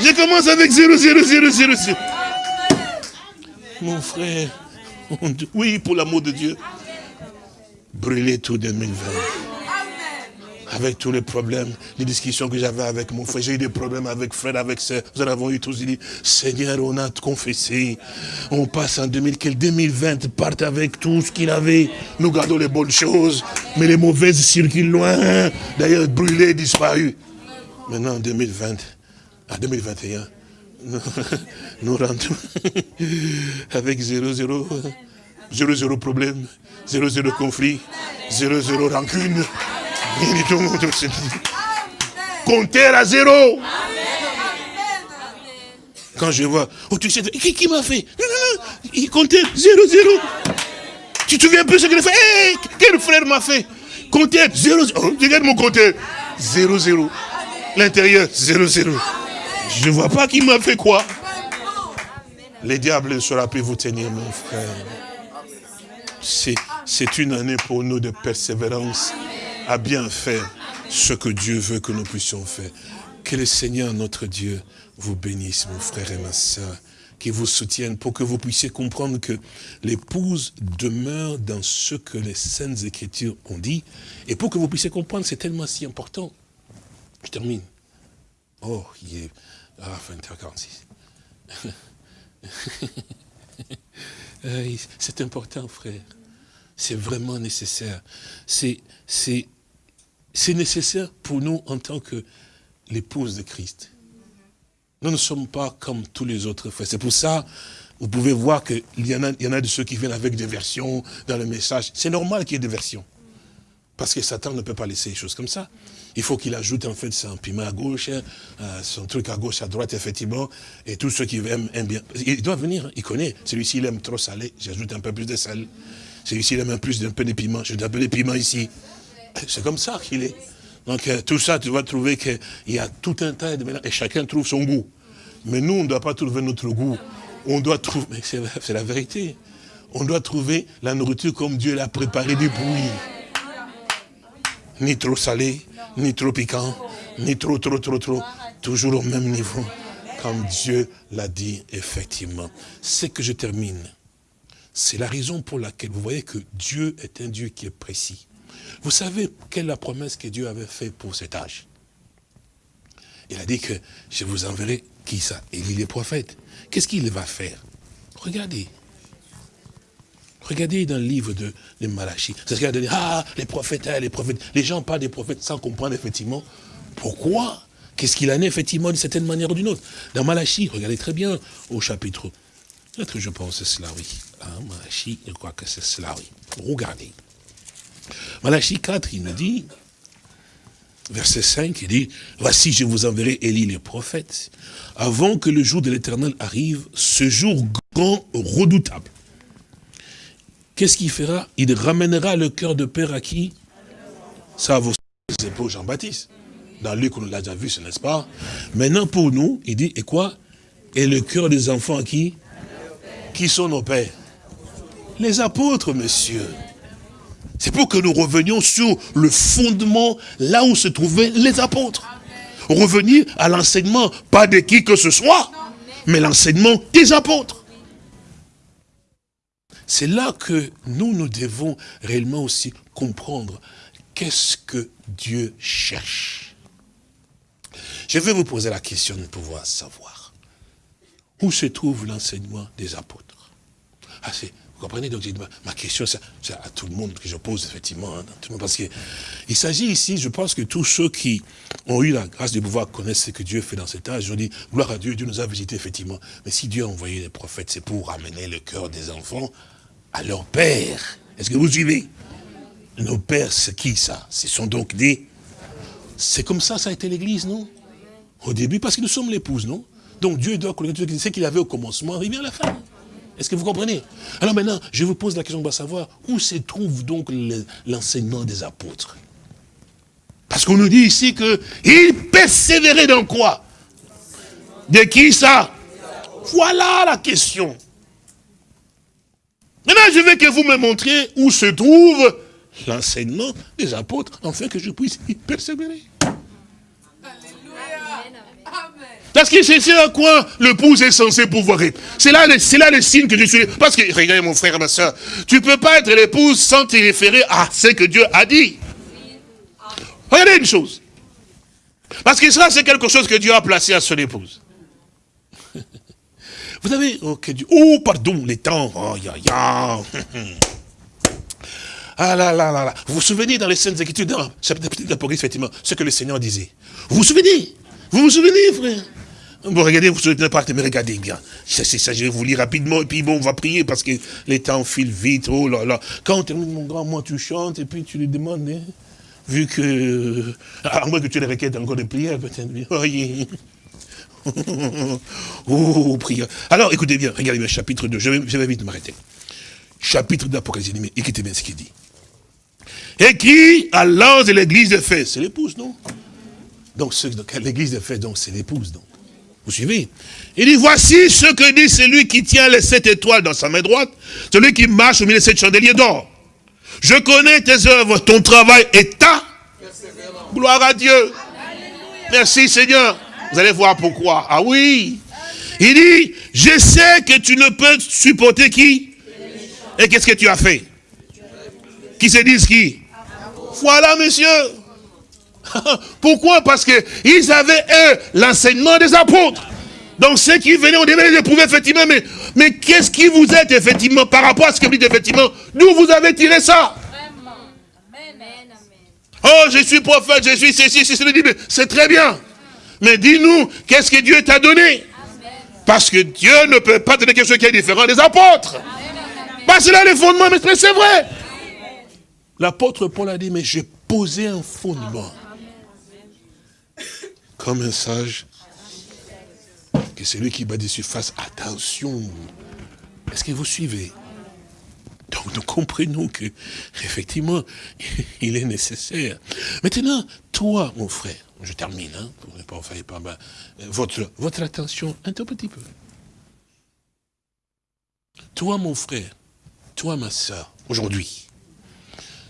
Je commence avec 0, 0, 0, 0, 0. Mon frère, oui, pour l'amour de Dieu. Brûler tout 2020. Avec tous les problèmes, les discussions que j'avais avec mon frère, j'ai eu des problèmes avec frère, avec sœur, nous en avons eu tous, il dit, Seigneur, on a confessé, on passe en 2000, 2020 parte avec tout ce qu'il avait, nous gardons les bonnes choses, mais les mauvaises circulent loin, d'ailleurs brûlées, disparues. Maintenant, en 2020, en 2021, nous, rentrons avec 0, 0, 0, 0 problème, Zéro, zéro conflit. Zéro, zéro rancune. Compteur à zéro. Quand je vois, oh qui, qui m'a fait? Il comptait zéro, zéro. Tu te souviens peu ce qu'il a fait? Hey, Quel frère m'a fait? Compteur zéro, oh, regarde mon compteur. Zéro, zéro. L'intérieur, zéro, zéro. Je ne vois pas qui m'a fait quoi. Les diables ne saura plus vous tenir, mon frère. C'est une année pour nous de persévérance à bien faire ce que Dieu veut que nous puissions faire. Que le Seigneur, notre Dieu, vous bénisse, mon frère et ma soeur, qui vous soutienne pour que vous puissiez comprendre que l'épouse demeure dans ce que les Saintes Écritures ont dit, et pour que vous puissiez comprendre, c'est tellement si important. Je termine. Oh, il est... Ah, 20h46. Euh, c'est important, frère. c'est vraiment nécessaire. C'est nécessaire pour nous en tant que l'épouse de Christ. Nous ne sommes pas comme tous les autres frères. C'est pour ça, vous pouvez voir qu'il y en a de ceux qui viennent avec des versions dans le message. C'est normal qu'il y ait des versions. Parce que Satan ne peut pas laisser les choses comme ça. Il faut qu'il ajoute en fait son piment à gauche, hein, euh, son truc à gauche, à droite, effectivement. Et tous ceux qui aiment, aiment bien. Il doit venir, hein, il connaît. Celui-ci, il aime trop salé, j'ajoute un peu plus de sel. Celui-ci, il aime un plus d'un peu de piment, j'ajoute un peu de piment ici. C'est comme ça qu'il est. Donc euh, tout ça, tu vas trouver qu'il y a tout un tas de mélanges, et chacun trouve son goût. Mais nous, on ne doit pas trouver notre goût. On doit trouver, c'est la vérité. On doit trouver la nourriture comme Dieu l'a préparée du bruit ni trop salé, ni trop piquant, ni trop, trop, trop, trop, toujours au même niveau, comme Dieu l'a dit effectivement. C'est que je termine. C'est la raison pour laquelle vous voyez que Dieu est un Dieu qui est précis. Vous savez quelle est la promesse que Dieu avait faite pour cet âge? Il a dit que je vous enverrai, qui ça? Élie les prophètes. Qu'est-ce qu'il va faire? Regardez, Regardez dans le livre de, de Malachie. C'est ce qu'il a dit, ah, les prophètes, hein, les prophètes. Les gens parlent des prophètes sans comprendre effectivement pourquoi. Qu'est-ce qu'il en est effectivement d'une certaine manière ou d'une autre. Dans Malachie, regardez très bien au chapitre. Peut-être que je pense que c'est cela, oui. Hein, Malachie, je crois que c'est cela, oui. Regardez. Malachie 4, il nous dit, verset 5, il dit, voici je vous enverrai Élie les prophètes, avant que le jour de l'éternel arrive, ce jour grand, redoutable. Qu'est-ce qu'il fera? Il ramènera le cœur de père à qui? Ça, vous c'est pour Jean-Baptiste. Dans Luc, on l'a déjà vu, ce n'est-ce pas? Maintenant, pour nous, il dit, et quoi? Et le cœur des enfants à qui? Qui sont nos pères? Les apôtres, monsieur. C'est pour que nous revenions sur le fondement, là où se trouvaient les apôtres. Revenir à l'enseignement, pas de qui que ce soit, mais l'enseignement des apôtres. C'est là que nous, nous devons réellement aussi comprendre qu'est-ce que Dieu cherche. Je vais vous poser la question de pouvoir savoir. Où se trouve l'enseignement des apôtres ah, Vous comprenez donc ma, question, c'est à tout le monde que je pose effectivement. Hein, parce qu'il s'agit ici, je pense que tous ceux qui ont eu la grâce de pouvoir connaître ce que Dieu fait dans cet âge, ont dit, gloire à Dieu, Dieu nous a visités effectivement. Mais si Dieu a envoyé les prophètes, c'est pour ramener le cœur des enfants à leur père. Est-ce que vous suivez? Nos pères, c'est qui ça? Ce sont donc des... C'est comme ça, ça a été l'église, non? Au début, parce que nous sommes l'épouse, non? Donc Dieu doit connaître ce qu'il avait au commencement, arriver à la fin. Est-ce que vous comprenez? Alors maintenant, je vous pose la question de savoir où se trouve donc l'enseignement des apôtres? Parce qu'on nous dit ici qu'ils persévéraient dans quoi? De qui ça? Voilà la question. Maintenant, je veux que vous me montriez où se trouve l'enseignement des apôtres, afin que je puisse y persévérer. Parce que c'est à quoi le pouce est censé pouvoir être. C'est là, là le signe que je suis. Parce que, regardez mon frère et ma soeur, tu ne peux pas être l'épouse sans te référer à ce que Dieu a dit. Regardez une chose. Parce que ça, c'est quelque chose que Dieu a placé à son épouse. Vous savez, oh, oh pardon, les temps, oh, ya, ya. Ah là là là là. Vous vous souvenez dans les scènes Écritures, dans chapitre d'Apocalypse, effectivement, ce que le Seigneur disait. Vous vous souvenez? Vous vous souvenez, frère? Bon, regardez, vous ne souvenez pas, mais regardez bien. Ça, ça, je vais vous lire rapidement, et puis bon, on va prier, parce que les temps filent vite, oh là là. Quand on termine, mon grand, moi, tu chantes, et puis tu lui demandes, hein, vu que... À moins que tu les requêtes encore de prière, peut-être. Oh, oh, prière. Alors, écoutez bien, regardez bien, chapitre 2, je vais, vite m'arrêter. Chapitre d'Apocalypse, écoutez bien ce qu'il dit. Écrit à l'ange de l'église de Fès, c'est l'épouse, non? Donc, l'église de Fès, donc, c'est l'épouse, donc. Vous suivez? Il dit, voici ce que dit celui qui tient les sept étoiles dans sa main droite, celui qui marche au milieu de sept chandeliers d'or. Je connais tes œuvres, ton travail et ta gloire à Dieu. Merci Seigneur. Vous allez voir pourquoi. Ah oui. Il dit, je sais que tu ne peux supporter qui Et qu'est-ce que tu as fait Qui se disent qui Voilà, monsieur. Pourquoi Parce qu'ils avaient, eux, l'enseignement des apôtres. Donc ceux qui venaient, on devait les éprouver effectivement, mais Mais qu'est-ce qui vous êtes effectivement par rapport à ce que vous dites effectivement D'où vous avez tiré ça Oh, je suis prophète, je suis ceci, ceci, c'est très bien. Mais dis-nous, qu'est-ce que Dieu t'a donné? Parce que Dieu ne peut pas donner quelque chose qui est différent des apôtres. Parce que là, les fondements, mais c'est vrai. L'apôtre Paul a dit, mais j'ai posé un fondement. Comme un sage, que celui qui bat dessus fasse attention. Est-ce que vous suivez? Donc nous comprenons que, effectivement, il est nécessaire. Maintenant, toi, mon frère, je termine, hein, pour ne pas faire pas votre, votre attention un tout petit peu. Toi, mon frère, toi, ma soeur, aujourd'hui,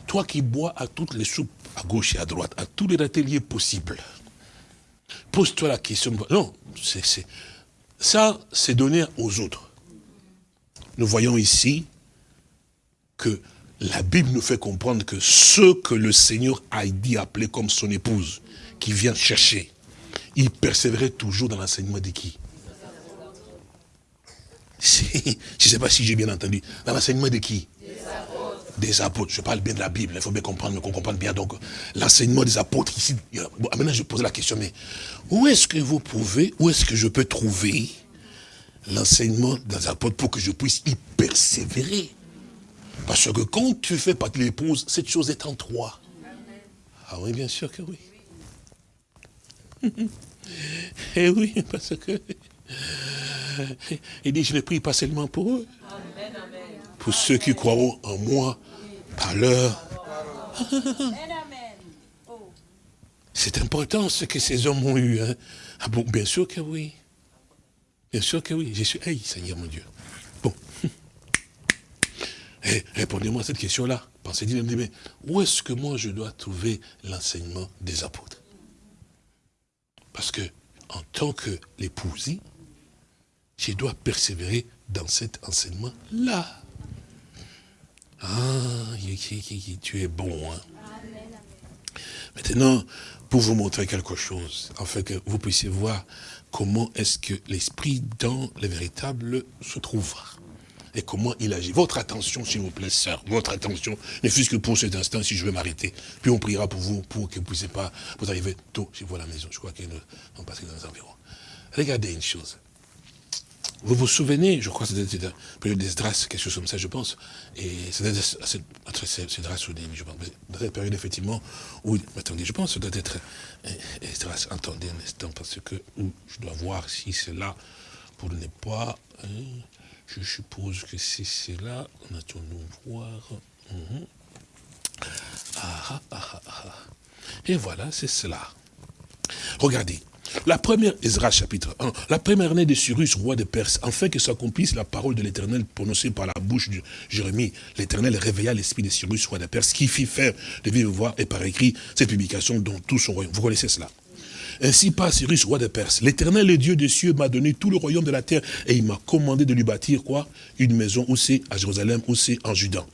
toi qui bois à toutes les soupes, à gauche et à droite, à tous les ateliers possibles, pose-toi la question. Non, ça, c'est donné aux autres. Nous voyons ici que la Bible nous fait comprendre que ceux que le Seigneur a dit appeler comme son épouse, qui vient chercher, il persévérait toujours dans l'enseignement de qui? Je ne sais pas si j'ai bien entendu. Dans l'enseignement de qui? Des apôtres. Je parle bien de la Bible, il faut bien comprendre, qu'on comprenne bien. Donc, l'enseignement des apôtres ici. Bon, maintenant, je pose la question, mais où est-ce que vous pouvez, où est-ce que je peux trouver l'enseignement des apôtres pour que je puisse y persévérer? Parce que quand tu fais partie de l'épouse, cette chose est en toi. Ah oui, bien sûr que oui. Eh oui, parce que... Il dit, je ne prie pas seulement pour eux. Pour ceux qui croiront en moi par leur... C'est important ce que ces hommes ont eu. Hein. Ah bon, bien sûr que oui. Bien sûr que oui. Je suis, hey, Seigneur mon Dieu. Eh, répondez-moi à cette question-là. Pensez-y, mais où est-ce que moi je dois trouver l'enseignement des apôtres? Parce que, en tant que l'épousée, je dois persévérer dans cet enseignement-là. Ah, tu es bon. Hein? Maintenant, pour vous montrer quelque chose, afin que vous puissiez voir comment est-ce que l'esprit dans le véritable se trouve et comment il agit. Votre attention, s'il vous plaît, sœur, votre attention, ne fût-ce que pour cet instant, si je vais m'arrêter. Puis on priera pour vous, pour que vous ne puissiez pas, vous arriver tôt chez vous à la maison. Je crois qu'ils vont passer dans les environs. Regardez une chose. Vous vous souvenez, je crois que c'était la période d'Esdras, quelque chose comme ça, je pense. Et c'était entre je pense. Dans cette période, effectivement, où, attendez, je pense que ça doit être Esdras. Attendez un instant, parce que je dois voir si c'est là, pour ne pas... Hein, je suppose que c'est là, attendons voir. Mhm. Ah, ah, ah, Et voilà, c'est cela. Regardez, la première, Ezra chapitre 1, la première année de Cyrus, roi de Perse, afin que s'accomplisse la parole de l'Éternel prononcée par la bouche de Jérémie, l'Éternel réveilla l'esprit de Cyrus, roi de Perse, qui fit faire de vive voix et par écrit cette publication dont tout son royaume. Vous connaissez cela? Ainsi par Cyrus, roi de Perse, l'éternel, le Dieu des cieux, m'a donné tout le royaume de la terre et il m'a commandé de lui bâtir quoi? Une maison où c'est à Jérusalem, où c'est en Juda.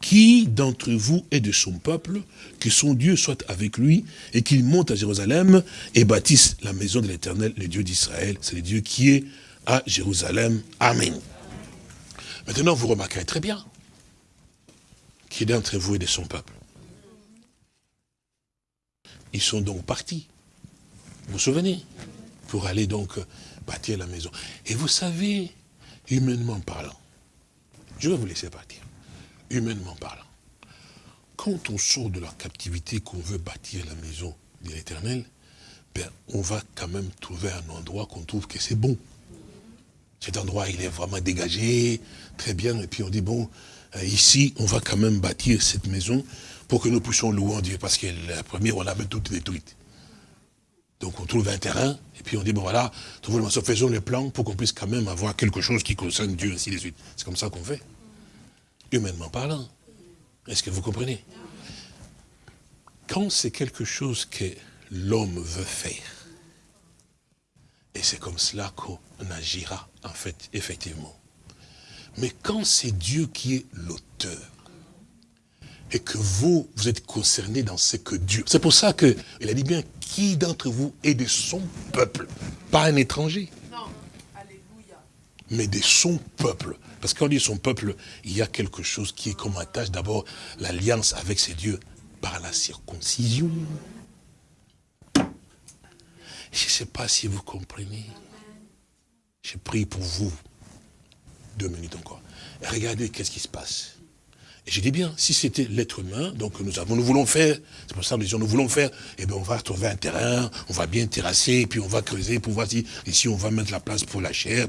Qui d'entre vous est de son peuple, que son Dieu soit avec lui, et qu'il monte à Jérusalem et bâtisse la maison de l'éternel, le Dieu d'Israël? C'est le Dieu qui est à Jérusalem. Amen. Maintenant, vous remarquerez très bien qui d'entre vous est de son peuple. Ils sont donc partis. Vous vous souvenez Pour aller donc bâtir la maison. Et vous savez, humainement parlant, je vais vous laisser partir humainement parlant, quand on sort de la captivité, qu'on veut bâtir la maison de l'éternel, ben, on va quand même trouver un endroit qu'on trouve que c'est bon. Cet endroit, il est vraiment dégagé, très bien, et puis on dit, bon, euh, ici, on va quand même bâtir cette maison pour que nous puissions louer Dieu, parce que la première, on l'avait toute détruite. Donc on trouve un terrain, et puis on dit, bon voilà, faisons le plan pour qu'on puisse quand même avoir quelque chose qui concerne Dieu, ainsi de suite. C'est comme ça qu'on fait humainement parlant. Est-ce que vous comprenez? Quand c'est quelque chose que l'homme veut faire, et c'est comme cela qu'on agira, en fait, effectivement. Mais quand c'est Dieu qui est l'auteur, et que vous, vous êtes concerné dans ce que Dieu... C'est pour ça qu'il a dit bien, qui d'entre vous est de son peuple, pas un étranger mais de son peuple. Parce qu'on dit son peuple, il y a quelque chose qui est comme attache d'abord l'alliance avec ses dieux par la circoncision. Je ne sais pas si vous comprenez. Je prie pour vous. Deux minutes encore. regardez qu'est-ce qui se passe. Et je dis bien, si c'était l'être humain, donc nous avons, nous voulons faire, c'est pour ça que nous disons, nous voulons faire, eh bien on va trouver un terrain, on va bien terrasser, puis on va creuser pour voir si, ici on va mettre la place pour la chair,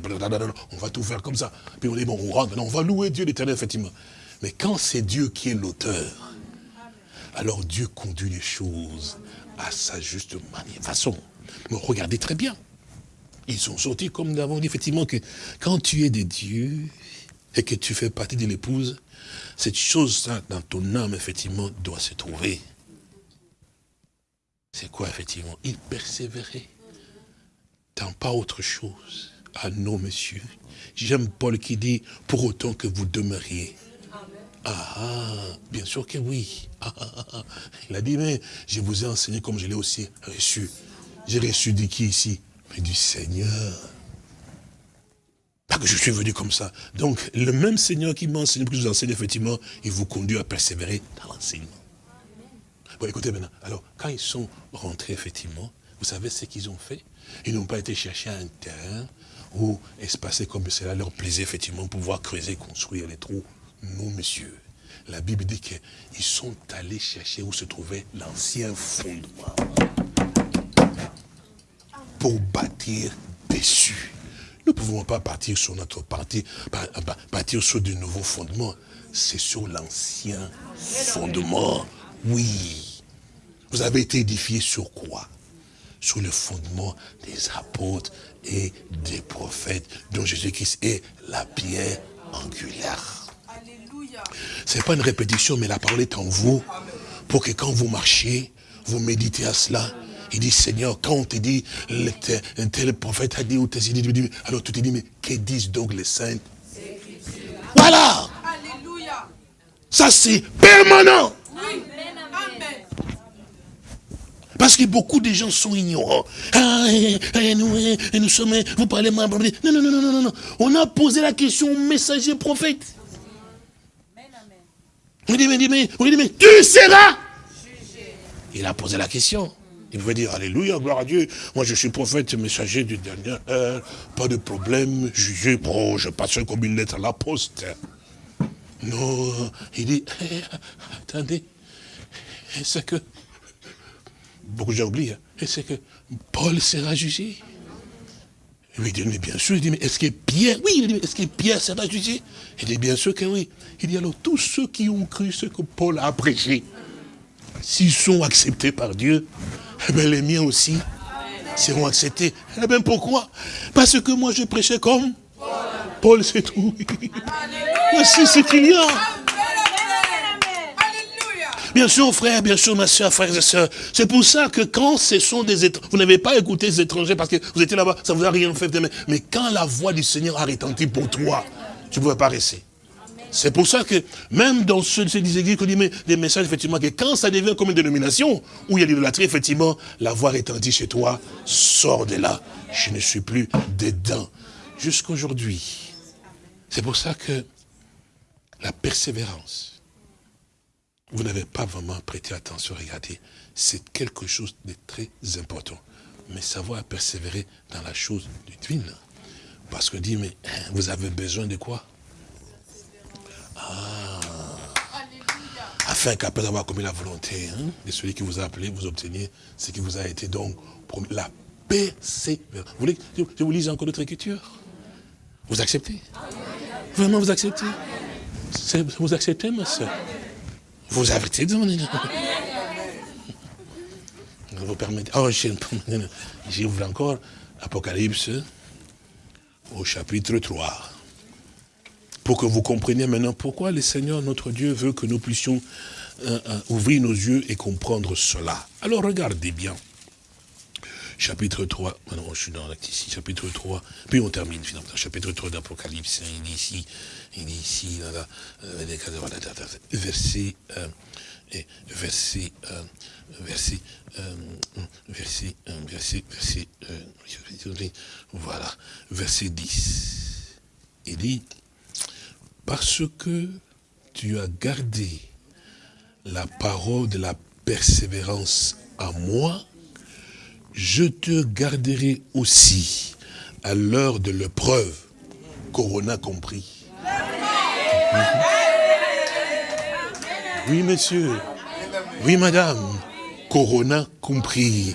on va tout faire comme ça. Puis on dit, bon, on rentre, on va louer Dieu l'éternel, effectivement. Mais quand c'est Dieu qui est l'auteur, alors Dieu conduit les choses à sa juste manière, façon. Mais regardez très bien. Ils sont sortis, comme nous avons dit, effectivement, que quand tu es des dieux et que tu fais partie de l'épouse, cette chose-là, dans ton âme, effectivement, doit se trouver. C'est quoi, effectivement? Il persévérait dans pas autre chose. Ah non, monsieur. J'aime Paul qui dit, pour autant que vous demeuriez. Ah, ah bien sûr que oui. Ah, ah, ah, Il a dit, mais je vous ai enseigné comme je l'ai aussi reçu. J'ai reçu de qui ici? Mais du Seigneur. Que je suis venu comme ça. Donc, le même Seigneur qui m'a enseigné, qui vous enseigne, effectivement, il vous conduit à persévérer dans l'enseignement. Bon, écoutez maintenant. Alors, quand ils sont rentrés, effectivement, vous savez ce qu'ils ont fait? Ils n'ont pas été chercher un terrain où espacer comme cela leur plaisait, effectivement, pouvoir creuser, construire les trous. Non, monsieur. La Bible dit qu'ils sont allés chercher où se trouvait l'ancien fondement pour bâtir dessus. Nous ne pouvons pas partir sur notre parti, partir sur de nouveaux fondements. C'est sur l'ancien fondement. Oui. Vous avez été édifié sur quoi? Sur le fondement des apôtres et des prophètes, dont Jésus-Christ est la pierre angulaire. Ce n'est pas une répétition, mais la parole est en vous, pour que quand vous marchez, vous méditez à cela, il dit, Seigneur, quand on te dit, un tel prophète a dit, ou dit, alors tu te dis, mais que disent donc les saints? Voilà Alléluia Ça c'est permanent Parce que beaucoup de gens sont ignorants. Ah, et, nous, et nous sommes, vous parlez mal. Non, non, non, non, non, non. On a posé la question au messager prophète. On dit, mais, mais, mais tu seras. Il a posé la question. Il pouvait dire, Alléluia, gloire à Dieu. Moi, je suis prophète, messager du dernier heure. Pas de problème, jugé. Bon, je passe comme une lettre à la poste. Non, il dit, eh, attendez, c'est que, beaucoup j'ai oublié, hein. c'est que Paul sera jugé? Il dit, mais bien sûr, il dit, mais est-ce que Pierre, oui, est-ce que Pierre sera jugé? Il dit, bien sûr que oui. Il dit, alors, tous ceux qui ont cru ce que Paul a prêché, s'ils sont acceptés par Dieu, eh bien, les miens aussi seront acceptés. Eh bien, pourquoi? Parce que moi, je prêchais comme Paul, c'est tout. Voici ce qu'il y a. Bien sûr, frère, bien sûr, ma soeur, frères et sœurs. C'est pour ça que quand ce sont des étrangers, vous n'avez pas écouté les étrangers parce que vous étiez là-bas, ça ne vous a rien fait. Mais quand la voix du Seigneur a retenti pour toi, tu ne pouvais pas rester. C'est pour ça que même dans ce, ces églises qu'on dit mais, des messages, effectivement, que quand ça devient comme une dénomination, où il y a l'idolâtrie, effectivement, la voix étendue chez toi, sors de là. Je ne suis plus dedans. Jusqu'aujourd'hui. C'est pour ça que la persévérance, vous n'avez pas vraiment prêté attention, regardez, c'est quelque chose de très important. Mais savoir persévérer dans la chose divine. Parce que dit, mais hein, vous avez besoin de quoi? Afin qu'après avoir commis la volonté hein, de celui qui vous a appelé, vous obteniez ce qui vous a été donc promis. La persévérance. Vous voulez je vous lise encore d'autres écritures? Vous acceptez? Vraiment, vous acceptez? Vous acceptez, ma soeur? Vous acceptez Vous permettez. Oh, j'ouvre encore Apocalypse au chapitre 3 pour que vous compreniez maintenant pourquoi le Seigneur, notre Dieu, veut que nous puissions euh, euh, ouvrir nos yeux et comprendre cela. Alors regardez bien. Chapitre 3, maintenant je suis dans ici, chapitre 3, puis on termine finalement, chapitre 3 d'Apocalypse, il dit ici, il dit ici, là, euh, verset, verset, verset, verset, verset, verset, voilà, verset 10. Il dit, parce que tu as gardé la parole de la persévérance à moi, je te garderai aussi à l'heure de l'épreuve, Corona compris. Oui, monsieur. Oui, madame. Corona compris.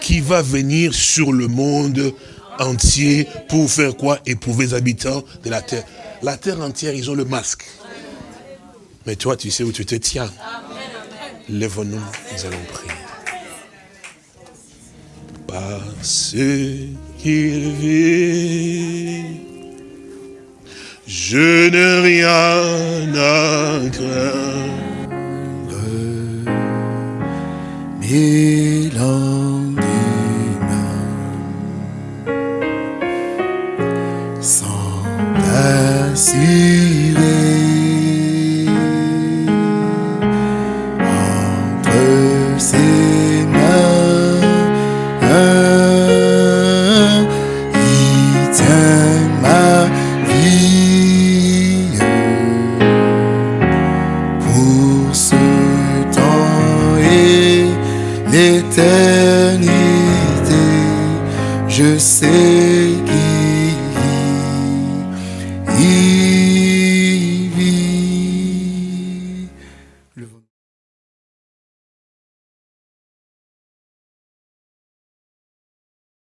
Qui va venir sur le monde entier pour faire quoi? Éprouver les habitants de la terre. La terre entière, ils ont le masque. Mais toi, tu sais où tu te tiens. Lève-nous, nous allons prier. Parce qu'il vit, je n'ai rien à craindre. Assurer entre